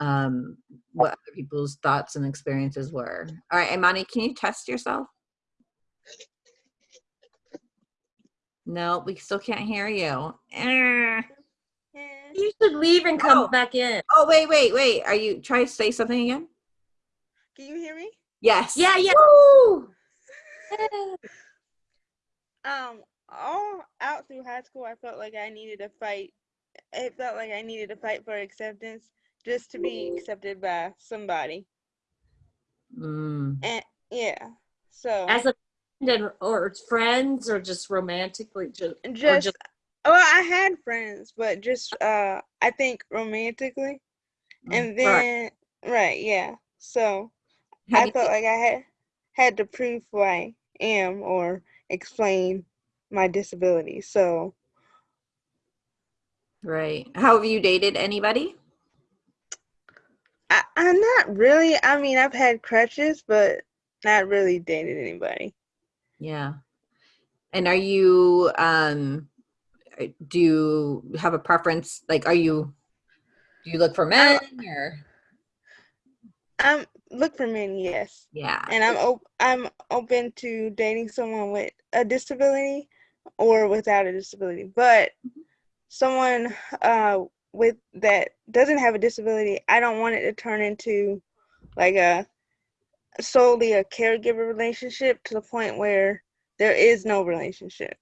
um, what other people's thoughts and experiences were. All right, Imani, can you test yourself? No, we still can't hear you. Eh. You should leave and come Oh. back in. Oh, wait, wait, wait. Are you trying to say something again? Can you hear me? Yes. Yeah, yeah. Woo! [laughs] Um, all out through high school, I felt like I needed to fight. It felt like I needed to fight for acceptance just to be accepted by somebody. Mm. And yeah, so As a and or friends or just romantically just Just, just- well, I had friends, but just uh, I think romantically, and then right, yeah. So I felt like I had had to prove who I am or explain my disability. So Right. How have you dated anybody? I, I'm not really. I mean, I've had crutches, but not really dated anybody. Yeah. And are you um uh, do you have a preference like are you do you look for men or I'm look for men, yes, yeah. and I'm op- I'm open to dating someone with a disability or without a disability. But someone uh with that doesn't have a disability, I don't want it to turn into like a solely a caregiver relationship to the point where there is no relationship.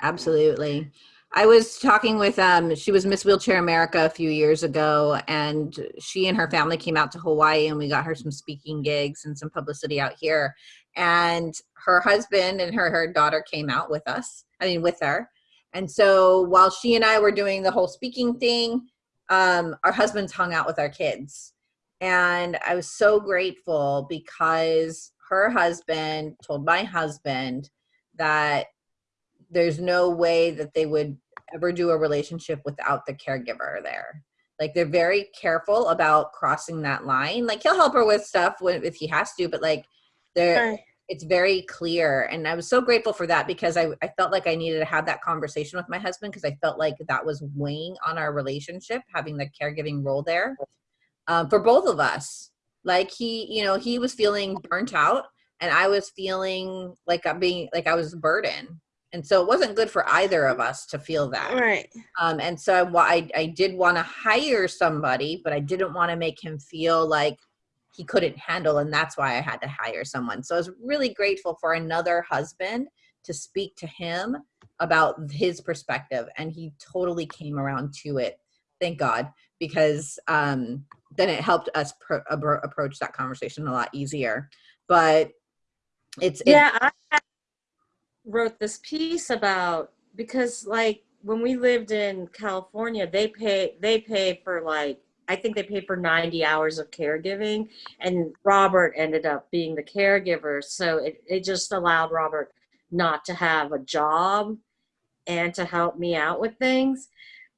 Absolutely. I was talking with um she was Miss Wheelchair America a few years ago and she and her family came out to Hawaii and we got her some speaking gigs and some publicity out here and her husband and her her daughter came out with us. I mean with her. And so while she and I were doing the whole speaking thing, um our husbands hung out with our kids. And I was so grateful because her husband told my husband that there's no way that they would ever do a relationship without the caregiver there. Like they're very careful about crossing that line. Like he'll help her with stuff when, if he has to, but like they're it's very clear. And I was so grateful for that because I, I felt like I needed to have that conversation with my husband because I felt like that was weighing on our relationship, having the caregiving role there um, for both of us. Like he, you know, he was feeling burnt out and I was feeling like I'm being like I was a burden. And so it wasn't good for either of us to feel that. Right. Um, and so I, I, I did want to hire somebody, but I didn't want to make him feel like he couldn't handle, and that's why I had to hire someone. So I was really grateful for another husband to speak to him about his perspective, and he totally came around to it. Thank God, because um, then it helped us pro- approach that conversation a lot easier. But it's it- yeah i wrote this piece about because like when we lived in california they pay they pay for like i think they pay for 90 hours of caregiving and robert ended up being the caregiver so it, it just allowed robert not to have a job and to help me out with things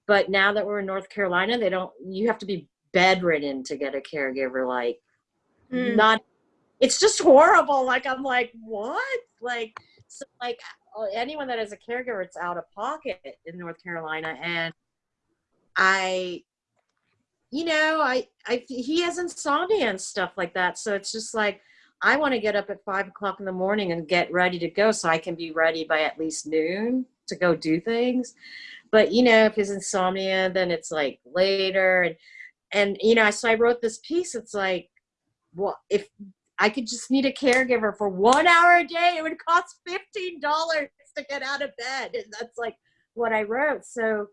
but now that we're in north carolina they don't you have to be bedridden to get a caregiver like Hmm. not it's just horrible. Like i'm like what? Like so like uh, anyone that is a caregiver it's out of pocket in north carolina and i you know i i he has insomnia and stuff like that. So it's just like i want to get up at five o'clock in the morning and get ready to go so i can be ready by at least noon to go do things. But you know if his insomnia then it's like later and and you know so i wrote this piece it's like well if I could just need a caregiver for one hour a day. It would cost fifteen dollars to get out of bed, and that's like what I wrote. So,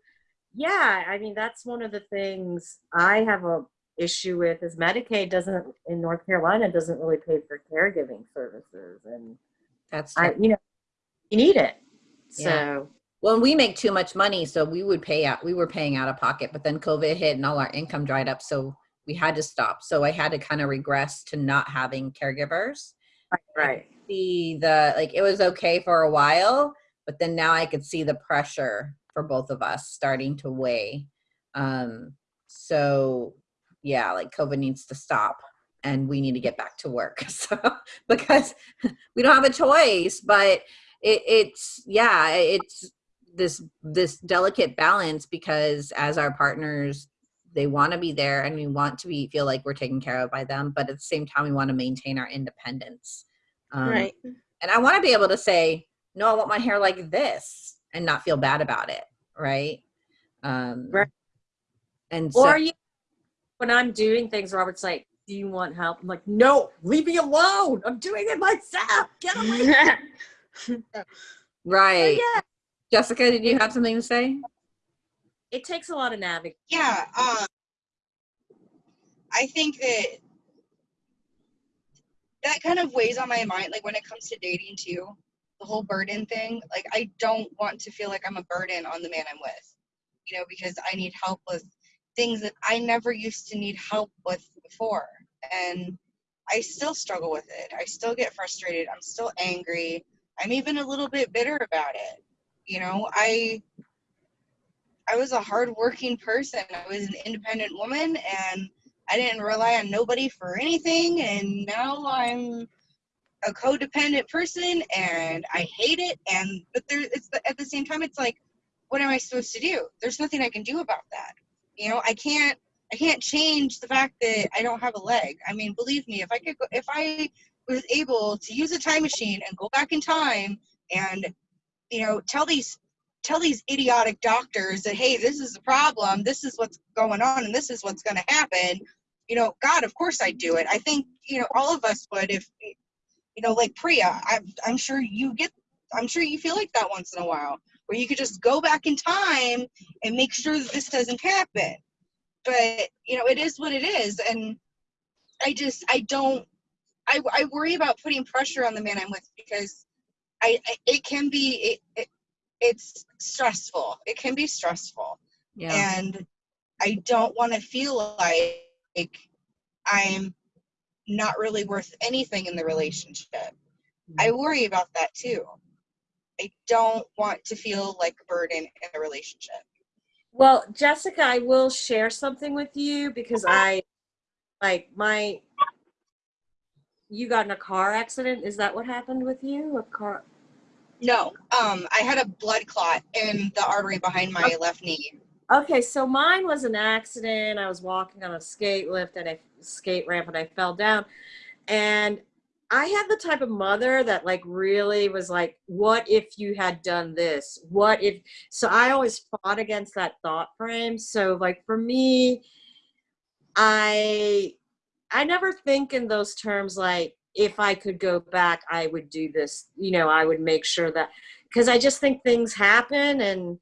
yeah, I mean that's one of the things I have a issue with is Medicaid doesn't in North Carolina doesn't really pay for caregiving services, and that's I you know you need it. So Yeah. Well we make too much money so we would pay out we were paying out of pocket but then covid hit and all our income dried up so we had to stop. So i had to kind of regress to not having caregivers. Right. see the like it was okay for a while but then now i could see the pressure for both of us starting to weigh. Um so yeah like covid needs to stop and we need to get back to work [laughs] so because [laughs] we don't have a choice but it, it's yeah it's this this delicate balance because as our partners they want to be there and we want to be feel like we're taken care of by them but at the same time we want to maintain our independence um, right. and i want to be able to say no i want my hair like this and not feel bad about it right um Right. and so or you when I'm doing things, Robert's like, "Do you want help?" I'm like, "No, leave me alone. I'm doing it myself. Get away." [laughs] right yeah, jessica did you have something to say it takes a lot of navigating. Yeah. Um, I think that that kind of weighs on my mind, like when it comes to dating too. the whole burden thing. Like I don't want to feel like I'm a burden on the man I'm with, you know, because I need help with things that I never used to need help with before. And I still struggle with it. I still get frustrated. I'm still angry. I'm even a little bit bitter about it. You mm-hmm. know, I I was a hardworking person. I was an independent woman and I didn't rely on nobody for anything and now I'm a codependent person and I hate it and but there it's at the same time it's like what am I supposed to do? There's nothing I can do about that. You know, I can't I can't change the fact that I don't have a leg. I mean, believe me, if I could go, if I was able to use a time machine and go back in time and you know, tell these tell these idiotic doctors that hey, this is the problem, this is what's going on and this is what's going to happen, you know, god, of course I'd do it. I think, you know, all of us would if you know, like Priya, I'm, I'm sure you get, I'm sure you feel like that once in a while, where you could just go back in time and make sure that this doesn't happen. But, you know, it is what it is. And I just, I don't, I, I worry about putting pressure on the man I'm with because I, I it can be, it, it, it's stressful. It can be stressful. Yeah. And I don't want to feel like I'm not really worth anything in the relationship. I mm-hmm. worry about that too. I don't want to feel like a burden in a relationship. Well, Jessica, I will share something with you because I, like, my, you got in a car accident. Is that what happened with you? A car? No, um, I had a blood clot in the artery behind my left knee. Okay, so mine was an accident. I was walking on a skate lift and a skate ramp and I fell down. And I had the type of mother that like really was like, what if you had done this? What if, so I always fought against that thought frame. So like for me, I, I never think in those terms like, if I could go back, I would do this, you know, I would make sure that, because I just think things happen and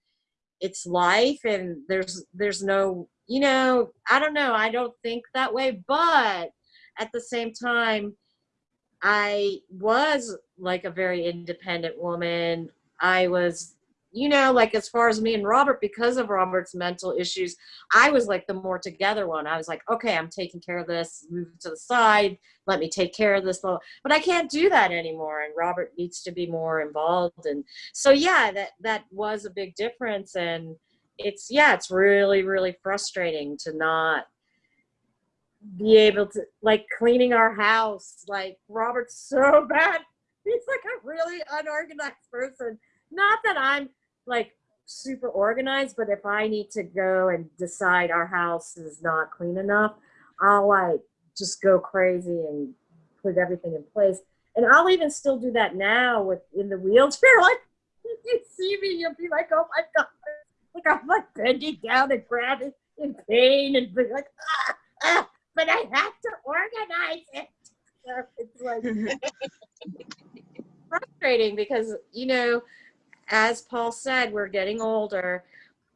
it's life and there's, there's no, you know, I don't know, I don't think that way, but at the same time, I was like a very independent woman. I was, you know, like as far as me and Robert, because of Robert's mental issues, I was like the more together one. I was like, okay, I'm taking care of this, move to the side, let me take care of this. Little. But I can't do that anymore. And Robert needs to be more involved. And so, yeah, that, that was a big difference. And it's, yeah, it's really, really frustrating to not be able to like cleaning our house like robert's so [laughs] bad he's like a really unorganized person not that i'm like super organized but if i need to go and decide our house is not clean enough i'll like just go crazy and put everything in place and i'll even still do that now with in the wheelchair [laughs] like if you see me you'll be like oh my god like i'm like bending down and grabbing in pain and be like ah, ah but I have to organize it. So [laughs] it's like [laughs] frustrating because, you know, as Paul said, we're getting older.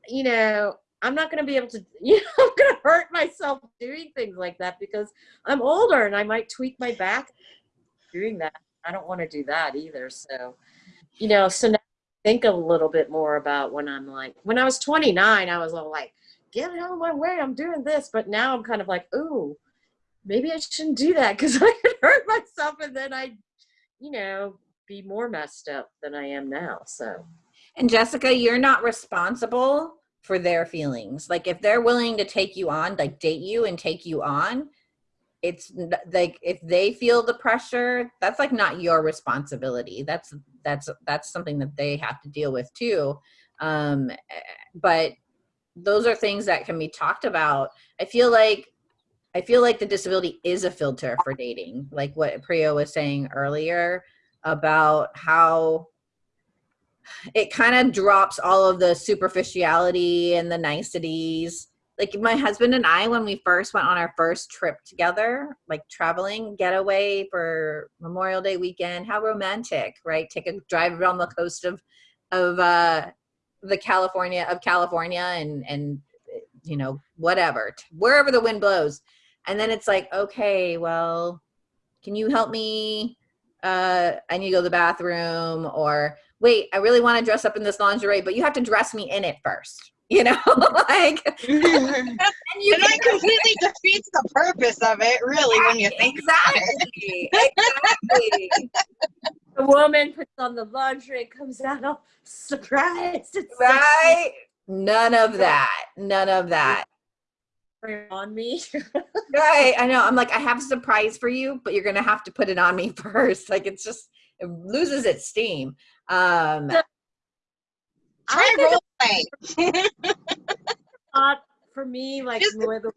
You know, I'm not going to be able to, [laughs] you know, I'm going to hurt myself doing things like that because I'm older and I might tweak my back doing that. I don't want to do that either. So, you know, so now I think a little bit more about when I'm like, when I was 29, I was all like, get out of my way, I'm doing this. But now I'm kind of like, ooh, maybe I shouldn't do that because [laughs] I could hurt myself and then I'd, you know, be more messed up than I am now. So. And Jessica, you're not responsible for their feelings. Like if they're willing to take you on, like date you and take you on, it's like if they feel the pressure, that's like not your responsibility. That's that's that's something that they have to deal with too. Um, but those are things that can be talked about. I feel like I feel like the disability is a filter for dating, like what Priya was saying earlier about how it kind of drops all of the superficiality and the niceties. Like my husband and I, when we first went on our first trip together, like traveling getaway for Memorial Day weekend, how romantic, right? Take a drive around the coast of, of uh, the California of California and, and, you know, whatever, wherever the wind blows. And then it's like, okay, well, can you help me uh, I need to go to the bathroom, or wait, I really want to dress up in this lingerie, but you have to dress me in it first. [laughs] You know, [laughs] like, [laughs] and you And that completely defeats the purpose of it, really, when you think about it. exactly, exactly. The woman puts on the lingerie, comes out all surprised. It's right? None of that. None of that. On me. [laughs] Right. I know. I'm like, I have a surprise for you, but you're gonna have to put it on me [laughs] first. Like it's just it loses its steam. Um Try role playing. thought for me, like Just- the way the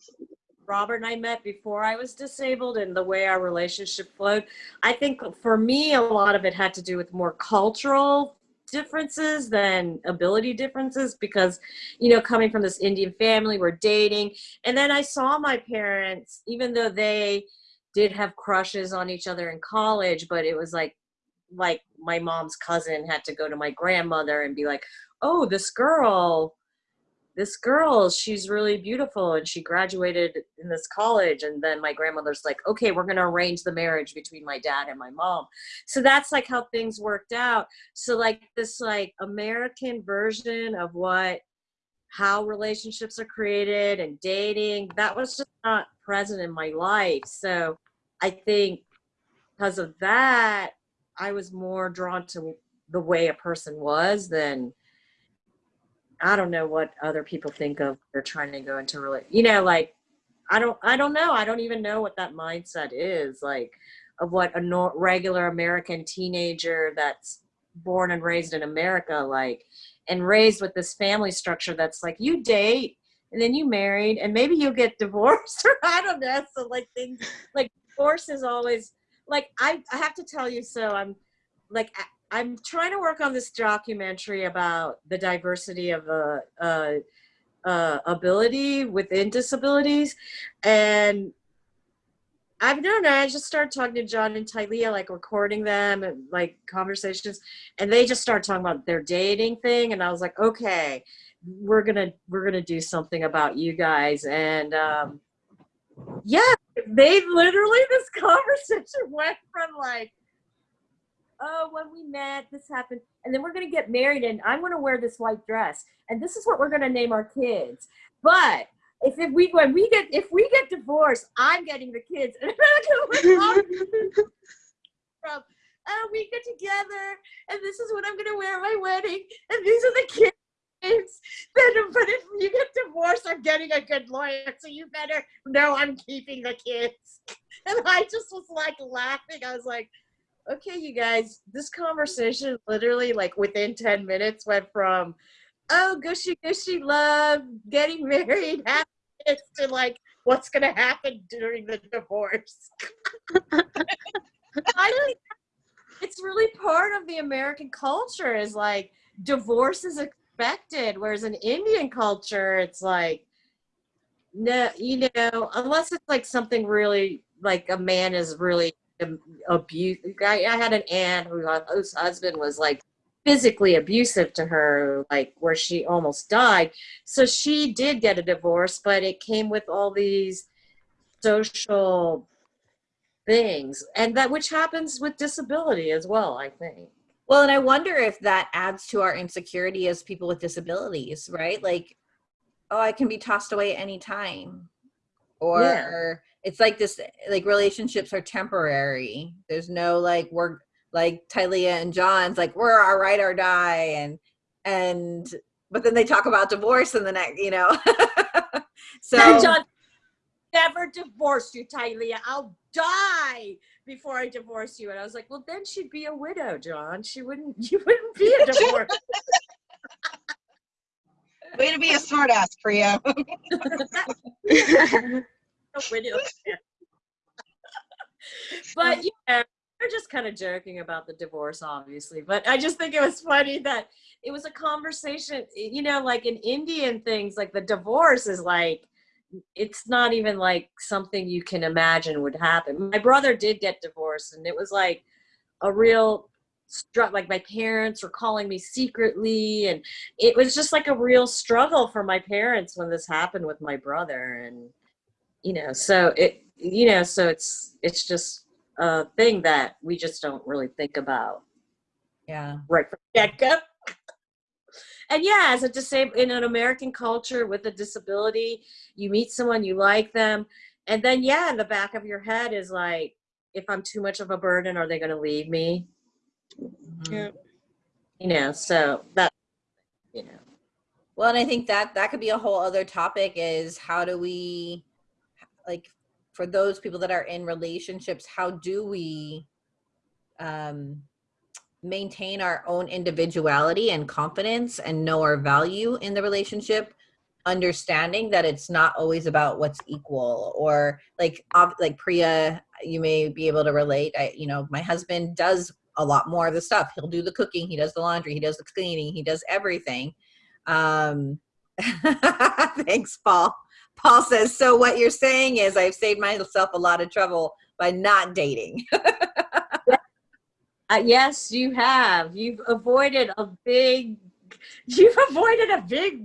Robert and I met before I was disabled and the way our relationship flowed, I think for me, a lot of it had to do with more cultural differences than ability differences because, you know, coming from this Indian family, we're dating. And then I saw my parents, even though they did have crushes on each other in college, but it was like, like my mom's cousin had to go to my grandmother and be like, oh, this girl this girl, she's really beautiful and she graduated in this college. And then my grandmother's like, okay, we're going to arrange the marriage between my dad and my mom. So that's like how things worked out. So, like, this like American version of what how relationships are created and dating that was just not present in my life so i think because of that i was more drawn to the way a person was than I don't know what other people think of. They're trying to go into rela You know, like I don't. I don't know. I don't even know what that mindset is like of what a regular American teenager that's born and raised in America like, and raised with this family structure that's like you date and then you married and maybe you'll get [laughs] divorced or I don't know. So like things like divorce is always like I. I have to tell you. So I'm like I'm trying to work on this documentary about the diversity of uh, uh, uh, ability within disabilities, and I've known I just started talking to John and Tylea, like recording them and like conversations, and they just started talking about their dating thing, and I was like, okay, we're gonna we're gonna do something about you guys, and um, yeah, they literally this [laughs] conversation went from like oh, when we met, this happened, and then we're gonna get married, and I'm gonna wear this white dress, and this is what we're gonna name our kids. But if, if we when we get if we get divorced, I'm getting the kids, [laughs] from oh, we get together, and this is what I'm gonna wear at my wedding, and these are the kids. Then, but if you get divorced, I'm getting a good lawyer, so you better know I'm keeping the kids. [laughs] And I just was like laughing. I was like, okay, you guys, this conversation literally like within 10 minutes went from, oh, gushy, gushy love, getting married, happy kids, to like, what's to happen during the divorce. [laughs] I it's really part of the American culture is like divorce is expected, whereas in Indian culture, it's like, no, you know, unless it's like something really like a man is really abuse. I, I had an aunt who, uh, whose husband was like physically abusive to her, like where she almost died. So she did get a divorce, but it came with all these social things, and that which happens with disability as well. I think. Well, and I wonder if that adds to our insecurity as people with disabilities, right? Like, oh, I can be tossed away at any time. Or Yeah. It's like this like relationships are temporary. There's no like we're like Tylea and John's like we're our right or die and and but then they talk about divorce in the next, you know. [laughs] so And John, never divorce you, Tylea. I'll die before I divorce you. And I was like, well, then she'd be a widow, John. She wouldn't. [laughs] You wouldn't be a divorce. [laughs] Way to be a smart ass, Priya. [laughs] but yeah, we're just kind of joking about the divorce, obviously. But I just think it was funny that it was a conversation. You know, like in Indian things, like the divorce is like it's not even like something you can imagine would happen. My brother did get divorced, and it was like a real str- like my parents were calling me secretly and it was just like a real struggle for my parents when this happened with my brother and you know so it you know so it's it's just a thing that we just don't really think about Yeah. right from the get-go. and yeah, as a disabled in an American culture with a disability, you meet someone you like them, and then yeah, in the back of your head is like, if I'm too much of a burden, are they going to leave me? Mhm. Yeah. You know, so that you know. Well, and I think that that could be a whole other topic is how do we like for those people that are in relationships, how do we um maintain our own individuality and confidence and know our value in the relationship? Understanding that it's not always about what's equal or like like priya you may be able to relate. I you know my husband does a lot more of the stuff. He'll do the cooking he does the laundry he does the cleaning he does everything. Um [laughs] thanks paul paul says so what you're saying is i've saved myself a lot of trouble by not dating [laughs] Uh, yes, you have. You've avoided a big. You've avoided a big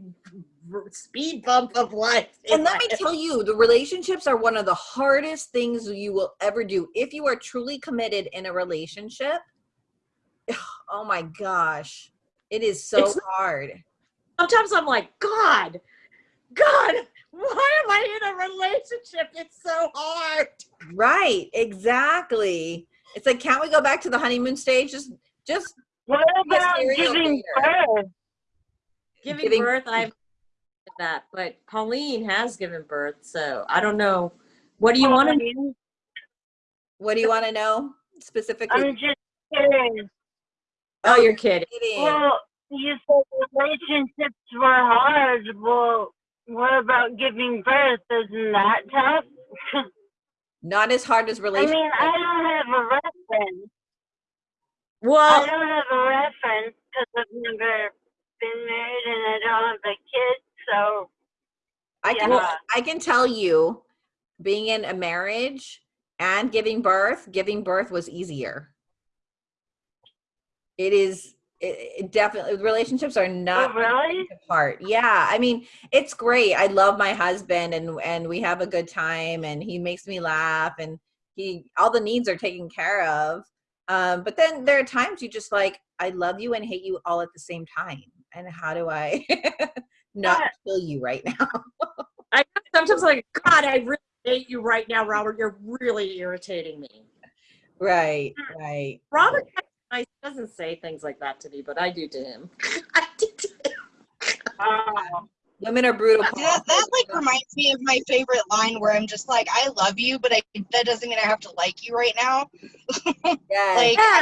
speed bump of life. And let me tell you, the relationships are one of the hardest things you will ever do. If you are truly committed in a relationship, [sighs] oh my gosh, it is so It's- hard. Sometimes I'm like, God, God, why am I in a relationship? It's so hard. Right, exactly. It's like, can't we go back to the honeymoon stage? Just, just What about serial giving dater. birth? Giving, Giving- birth, I've that, but Pauline has given birth, so I don't know. What do you want to? know? what do you want to know specifically? I'm just curious. Oh, oh you're kidding. Kidding. Well, you said relationships were hard. Well, what about giving birth? Isn't that tough? [laughs] Not as hard as relationships. I mean, I don't have a reference. I don't have a reference because I've never been married and I don't have a kid. So, I can Yeah. I can tell you, being in a marriage and giving birth, giving birth was easier. It is it, it definitely relationships are oh, not really? apart. Yeah, I mean it's great. I love my husband and and we have a good time and he makes me laugh and he all the needs are taken care of. Um, but then there are times you just like I love you and hate you all at the same time. And how do I [laughs] not Yeah. kill you right now? [laughs] I sometimes like, God, I really hate you right now, Robert. You're really irritating me. Right, right. Robert I doesn't say things like that to me, but I do to him. [laughs] I do to him. Oh, Women are brutal. See, that, that like reminds me of my favorite line where I'm just like, I love you, but I that doesn't mean I have to like you right now. [laughs] Yes. Like Yeah,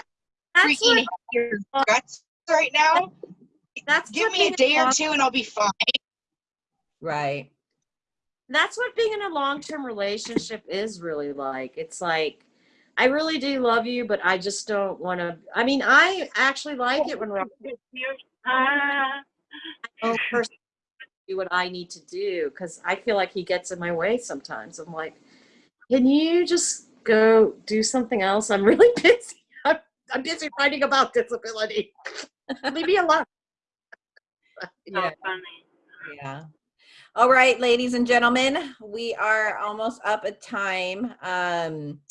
that's freaking what, your guts right now. that's Give me a day or two and I'll be fine. right. That's what being in a long-term relationship is really like. It's like, I really do love you, but I just don't want to. I mean, I actually like it when Robert ah, own person do what I need to do because I feel like he gets in my way sometimes. I'm like, can you just go do something else? I'm really [laughs] busy. I'm, I'm busy writing about disability. Leave me alone. Yeah. so funny. Yeah. All right, ladies and gentlemen, we are almost up at time. Um,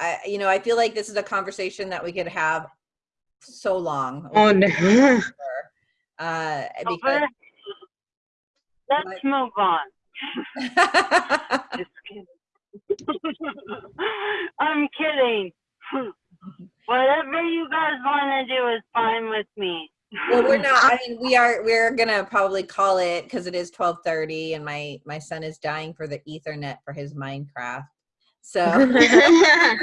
I, you know, I feel like this is a conversation that we could have so long. Oh [laughs] no. [laughs] Uh, because Let's move on. [laughs] Just kidding. I'm kidding. Whatever you guys want to do is fine with me. well, we're not. I mean, we are. We're gonna probably call it because it is twelve thirty, and my my son is dying for the Ethernet for his Minecraft. So, [laughs]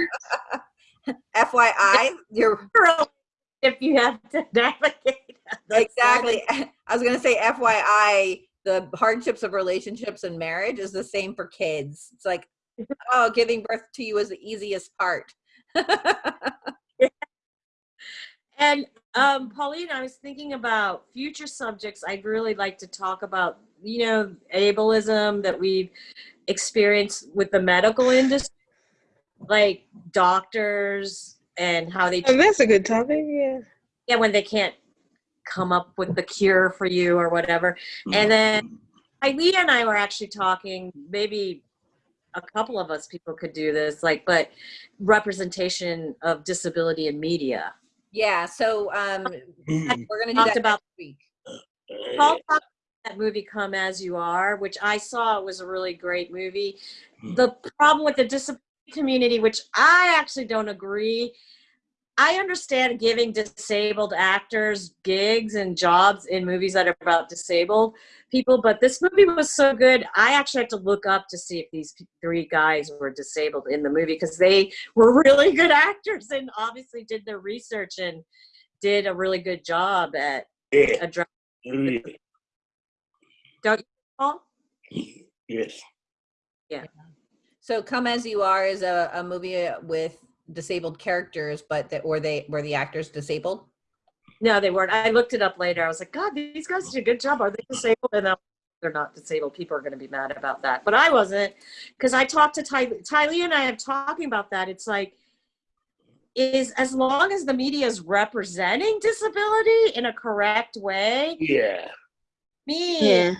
FYI, you're if you have to navigate. Exactly. [laughs] I was gonna say, FYI, the hardships of relationships and marriage is the same for kids. It's like, [laughs] oh, giving birth to you is the easiest part. And um, Pauline, I was thinking about future subjects. I'd really like to talk about, you know, ableism that we've experienced with the medical industry, like doctors and how they, Oh, that's a good topic. Yeah. yeah, when they can't come up with the cure for you or whatever. And then Eileen and I were actually talking maybe a couple of us people could do this, like, but representation of disability in media. Yeah, so um, Mm. [clears throat] we're gonna do Talked about- next week. Paul talked about that movie Come As You Are, which I saw was a really great movie. Hmm. The problem with the disability community, which I actually don't agree, I understand giving disabled actors gigs and jobs in movies that are about disabled people, but this movie was so good. I actually had to look up to see if these three guys were disabled in the movie because they were [laughs] really good actors and obviously did their research and did a really good job at Yeah. addressing. Mm. Yeah. Don't you, Paul? Yes. So Come As You Are is a, a movie uh, with disabled characters, but that or they were the actors disabled. No, they weren't. I looked it up later. I was like, God, these guys did a good job. Are they disabled? And now they're not disabled. People are going to be mad about that. But I wasn't because I talked to Ty, Tylea and I am talking about that. It's like, is as long as the media is representing disability in a correct way, Yeah. Me, Yeah.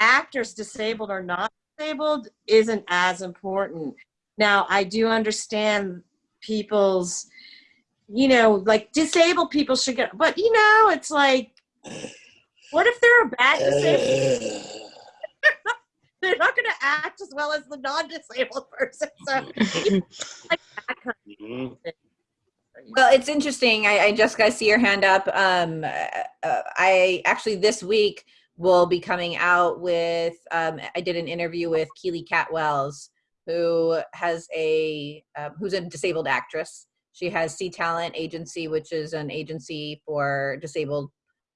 actors disabled or not disabled isn't as important. Now, I do understand people's, you know, like disabled people should get, but you know, it's like, what if they're a bad disabled? [laughs] They're not going to act as well as the non-disabled person. So, like that kind mhm. of thing. Well, it's interesting. I, I just got to see your hand up. Um, uh, uh, I actually this week will be coming out with. Um, I did an interview with Keely Catwells, who has a uh, who's a disabled actress. She has C Talent Agency, which is an agency for disabled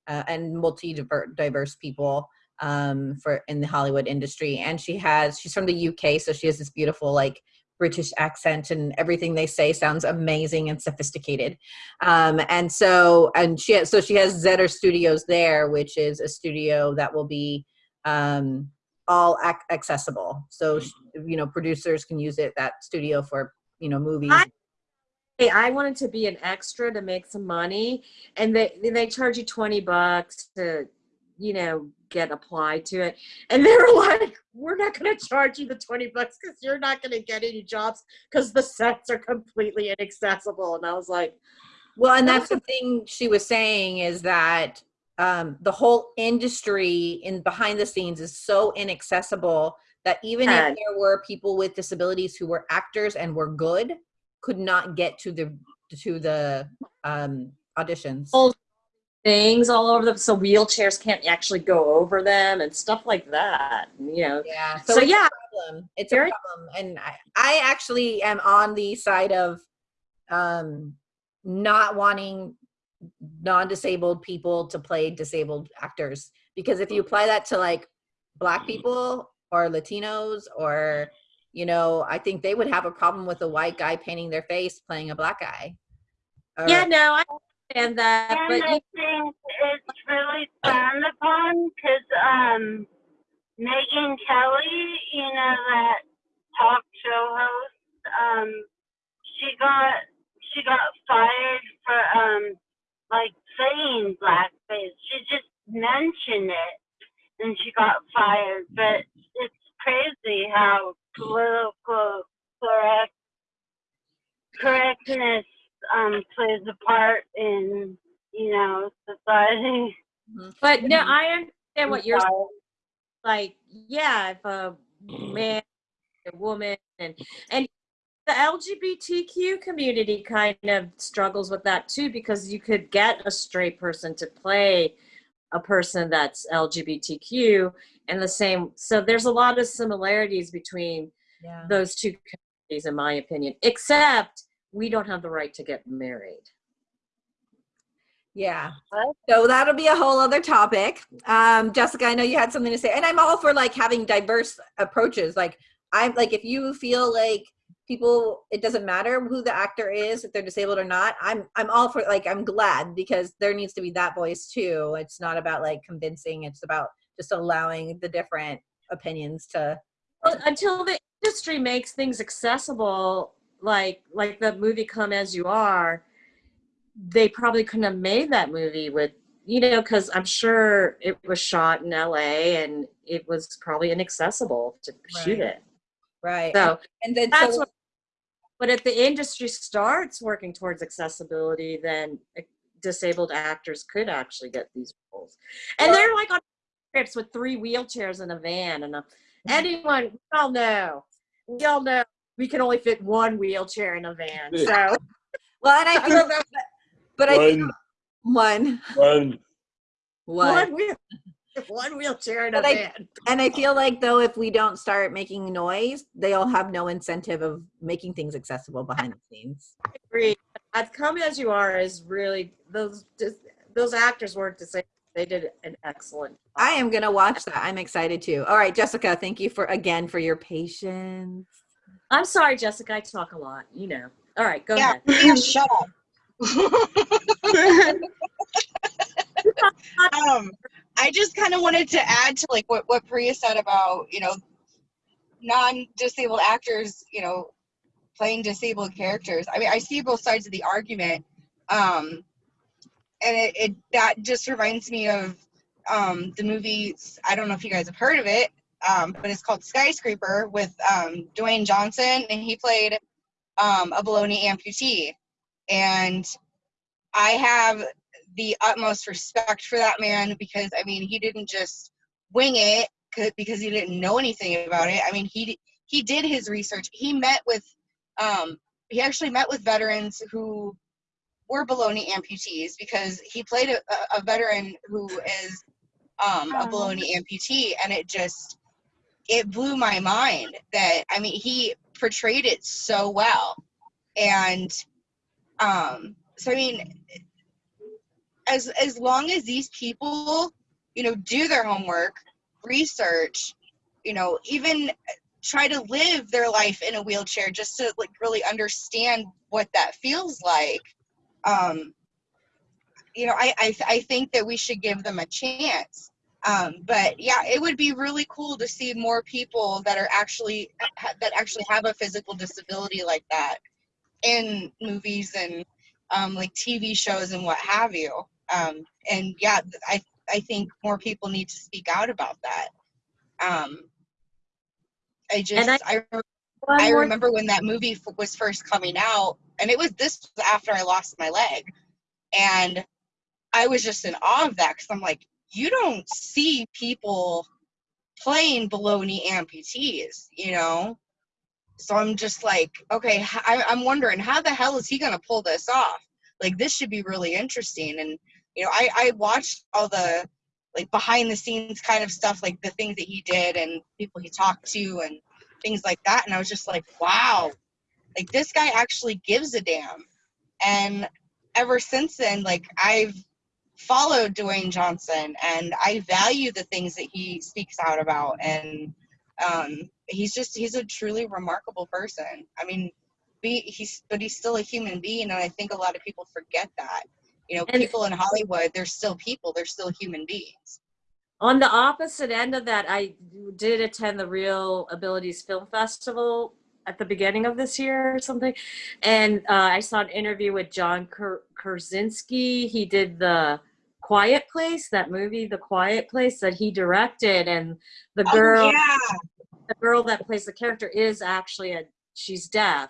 uh, and multi diverse people um, for in the Hollywood industry. And she has she's from the UK, so she has this beautiful like British accent and everything they say sounds amazing and sophisticated. Um, and so, and she has, so she has Zetter Studios there, which is a studio that will be um, all ac- accessible. So, you know, producers can use it, that studio for, you know, movies. I- Hey, I wanted to be an extra to make some money, and they they charge you twenty bucks to, you know, get applied to it. And they were [laughs] like, "We're not going to charge you the twenty bucks because you're not going to get any jobs because the sets are completely inaccessible." And I was like, Well, and that's the thing she was saying is that um, the whole industry in behind the scenes is so inaccessible that even Yeah. if there were people with disabilities who were actors and were good, could not get to the to the um, auditions. Things all over them, so wheelchairs can't actually go over them and stuff like that. You know, Yeah. so, it's yeah, a problem. It's Very- a problem, and I, I actually am on the side of um, not wanting non-disabled people to play disabled actors because if you apply that to like black people or Latinos or you know, I think they would have a problem with a white guy painting their face playing a black guy. Or- yeah, no, I understand that, And but I you, think it's really frowned upon because um, Megyn Kelly, you know that talk show host, um, she got she got fired for um like saying blackface. She just mentioned it and she got fired. But it's crazy how political correct correctness um plays a part in you know society. but no, I understand what you're Sorry. like yeah if a man a woman and and the lgbtq community kind of struggles with that too because you could get a straight person to play a person that's lgbtq and the same so there's a lot of similarities between yeah. those two communities in my opinion except we don't have the right to get married Yeah. So that'll be a whole other topic. Um, Jessica, I know you had something to say, and I'm all for like having diverse approaches. Like I'm like, if you feel like people, it doesn't matter who the actor is, if they're disabled or not. I'm I'm all for like I'm glad because there needs to be that voice too. It's not about like convincing. It's about just allowing the different opinions to. Well, until the industry makes things accessible, like like the movie "Come as You Are," they probably couldn't have made that movie with you know because I'm sure it was shot in L.A. and it was probably inaccessible to shoot it. Right. So and then that's so, what. But if the industry starts working towards accessibility, then uh, disabled actors could actually get these roles. And they're like on trips with three wheelchairs in a van, and uh, anyone we all know, we all know we can only fit one wheelchair in a van. So [laughs] well, and I I feel, don't know. but I One, one one. one. one wheel, [laughs] one wheelchair in a But I- van. And I feel like though, if we don't start making noise, they'll have no incentive of making things accessible behind the scenes. agree. As come as you are is really those dis- those actors weren't to say they did an excellent. job. I am gonna watch that. I'm excited too. All right, Jessica, thank you for again for your patience. I'm sorry, Jessica. I talk a lot. You know. All right, go Yeah, ahead. yeah, shut up. [laughs] um, I just kind of wanted to add to like what what Priya said about you know non-disabled actors, you know, playing disabled characters. I mean, I see both sides of the argument, um, and it, it that just reminds me of um, the movie. I don't know if you guys have heard of it, um, but it's called Skyscraper with um, Dwayne Johnson, and he played um, a below-knee amputee, and I have the utmost respect for that man because I mean he didn't just wing it 'cause- because he didn't know anything about it. I mean he he did his research. He met with um he actually met with veterans who were below-knee amputees because he played a, a- a veteran who is um a Oh. below-knee amputee and it just it blew my mind that I mean he portrayed it so well. And um so I mean as as long as these people you know do their homework research you know even try to live their life in a wheelchair just to like really understand what that feels like um you know i i, I think that we should give them a chance um but yeah it would be really cool to see more people that are actually that actually have a physical disability like that in movies and um, like TV shows and what have you. Um, and yeah, I I think more people need to speak out about that. Um, I just I- I, I remember when that movie f- was first coming out, and it was this after I lost my leg, and I was just in awe of that because I'm like, you don't see people playing below-knee amputees, you know. So I'm just like, okay, I, am wondering how the hell is he gonna pull this off? Like this should be really interesting. And you know, I I watched all the like behind the scenes kind of stuff, like the things that he did and people he talked to and things like that. And I was just like, wow, like this guy actually gives a damn. And ever since then, like I've followed Dwayne Johnson and I value the things that he speaks out about and um he's just he's a truly remarkable person. I mean, be he's but he's still a human being and I think a lot of people forget that. You know, And- people in Hollywood, they're still people, they're still human beings. On the opposite end of that, I did attend the ReelAbilities Film Festival at the beginning of this year or something, and uh, I saw an interview with John Kur- Krasinski. He did the Quiet Place, that movie, The Quiet Place, that he directed, and the oh, girl, Oh, yeah. the girl that plays the character is actually a she's deaf,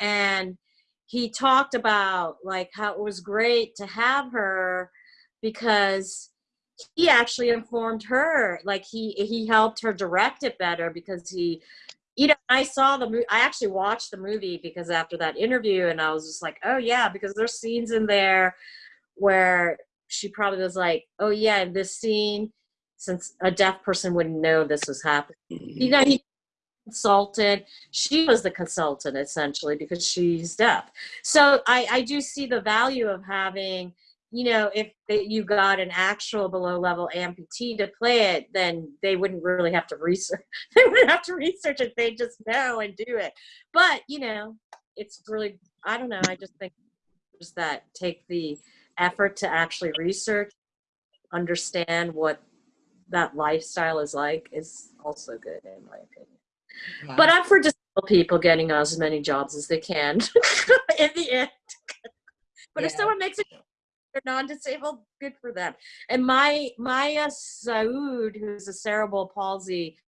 and he talked about like how it was great to have her because he actually informed her like he he helped her direct it better because he you know i saw the movie i actually watched the movie because after that interview and i was just like oh yeah because there's scenes in there where she probably was like oh yeah this scene since a deaf person wouldn't know this was happening mm-hmm. you know he consultant she was the consultant essentially because she's deaf so i i do see the value of having you know, if you got an actual below level amputee to play it, then they wouldn't really have to research. [laughs] They wouldn't have to research it. They just know and do it. But you know, it's really I don't know. I just think just that take the effort to actually research, understand what that lifestyle is like is also good in my opinion. But I'm for disabled people getting as many jobs as they can [laughs] in the end. But if someone makes it they're non-disabled, good for them. And my Maya uh, Saud, who's a cerebral palsy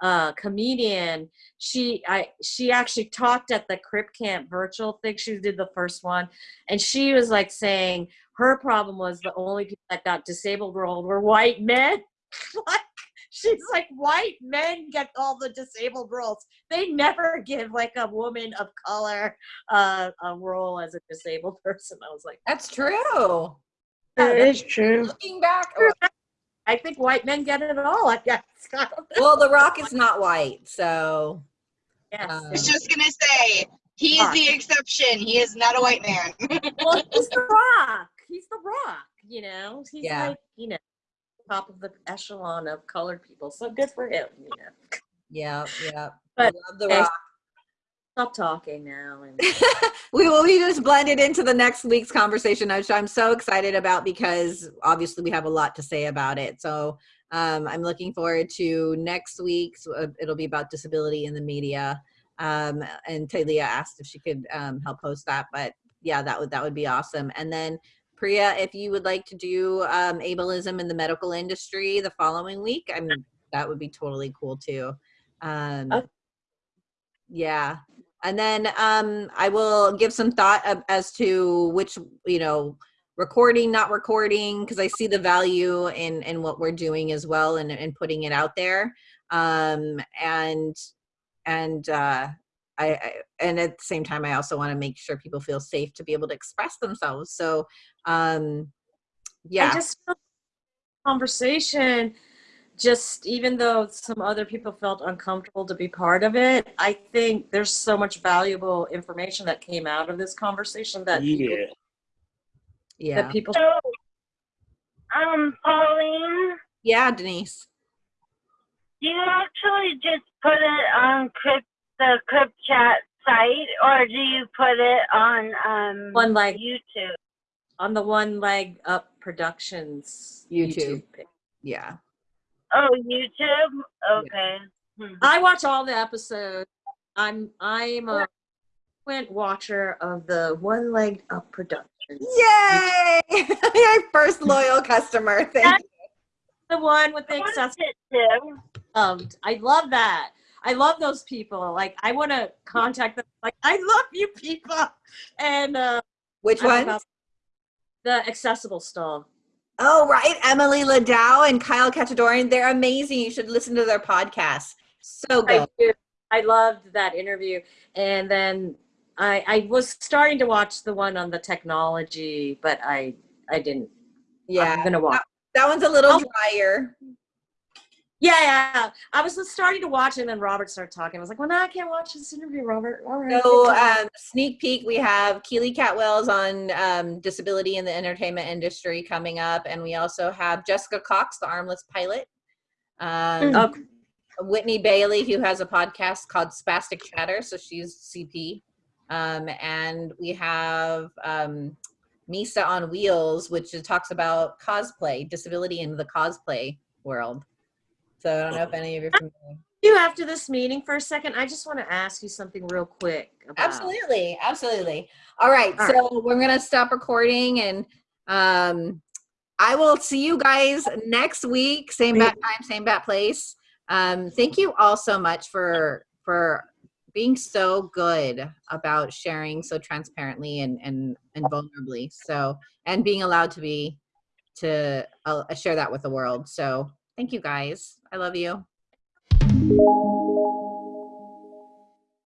uh, comedian. She I she actually talked at the Crip Camp virtual thing. She did the first one, and she was like saying her problem was the only people that got disabled rolled were white men. [laughs] like she's like white men get all the disabled roles. They never give like a woman of color uh, a role as a disabled [laughs] person. I was like, That's true. That is true. Looking back, I think white men get it all. I guess. I don't know. well, The Rock is not white, so Yes. um, I was just gonna say he is the exception. He is not a white man. [laughs] well, he's the rock. He's the rock. You know, he's Yeah. like you know, top of the echelon of colored people. So good for him. You know. yeah, yeah. But- we love The Okay. Rock. Stop talking now. And [laughs] we will be just blended into the next week's conversation, which I'm so excited about because obviously we have a lot to say about it. So um, I'm looking forward to next week's. Uh, it'll be about disability in the media. Um, and Tylea asked if she could um, help host that, but yeah, that would that would be awesome. And then Priya, if you would like to do um, ableism in the medical industry the following week, I mean that would be totally cool too. Um, Okay. Yeah, and then um, I will give some thought of, as to which you know recording, not recording, because I see the value in in what we're doing as well, and and putting it out there. Um, and and uh, I, I and at the same time, I also want to make sure people feel safe to be able to express themselves. So um, yeah, I just conversation. Just even though some other people felt uncomfortable to be part of it, I think there's so much valuable information that came out of this conversation that people, Yeah. yeah, that people So, um, Pauline, yeah, Denise. do you actually just put it on Crypt, the Crypt Chat site, or do you put it on um one leg YouTube? on the one leg up productions YouTube. page. Yeah. Oh, YouTube. Okay. Hmm. I watch all the episodes. I'm I'm a frequent watcher of the one legged up productions. Yay! [laughs] Your first loyal customer. Thank you. The one with the I watched accessible. it too. loved. I love that. I love those people. Like I want to contact them. Like I love you people. And uh, Which one? the accessible stall. Oh, right. Emily Ladau and Kyle Khachadurian. They're amazing. You should listen to their podcast. So I good. do. I loved that interview. And then I I was starting to watch the one on the technology, but I I didn't. Yeah. I'm gonna watch. That one's a little Oh. drier. Yeah, yeah. I was just starting to watch it, and then Robert started talking. I was like, "Well, now I can't watch this interview, Robert." All right. So, um, sneak peek, we have Keely Catwells on um, disability in the entertainment industry coming up. And we also have Jessica Cox, the armless pilot. Um, Oh, Whitney Bailey, who has a podcast called Spastic Chatter. So she's CP. Um, and we have um, Misa on Wheels, which talks about cosplay, disability in the cosplay world. So I don't know if any of you are familiar. you after this meeting for a second. I just want to ask you something real quick. About, Absolutely, absolutely. All right, All so we're gonna stop recording, and um, I will see you guys next week, same bat time, same bat place. Um, thank you all so much for for being so good about sharing so transparently and and and vulnerably. So and being allowed to be to uh, share that with the world. So thank you guys. I love you.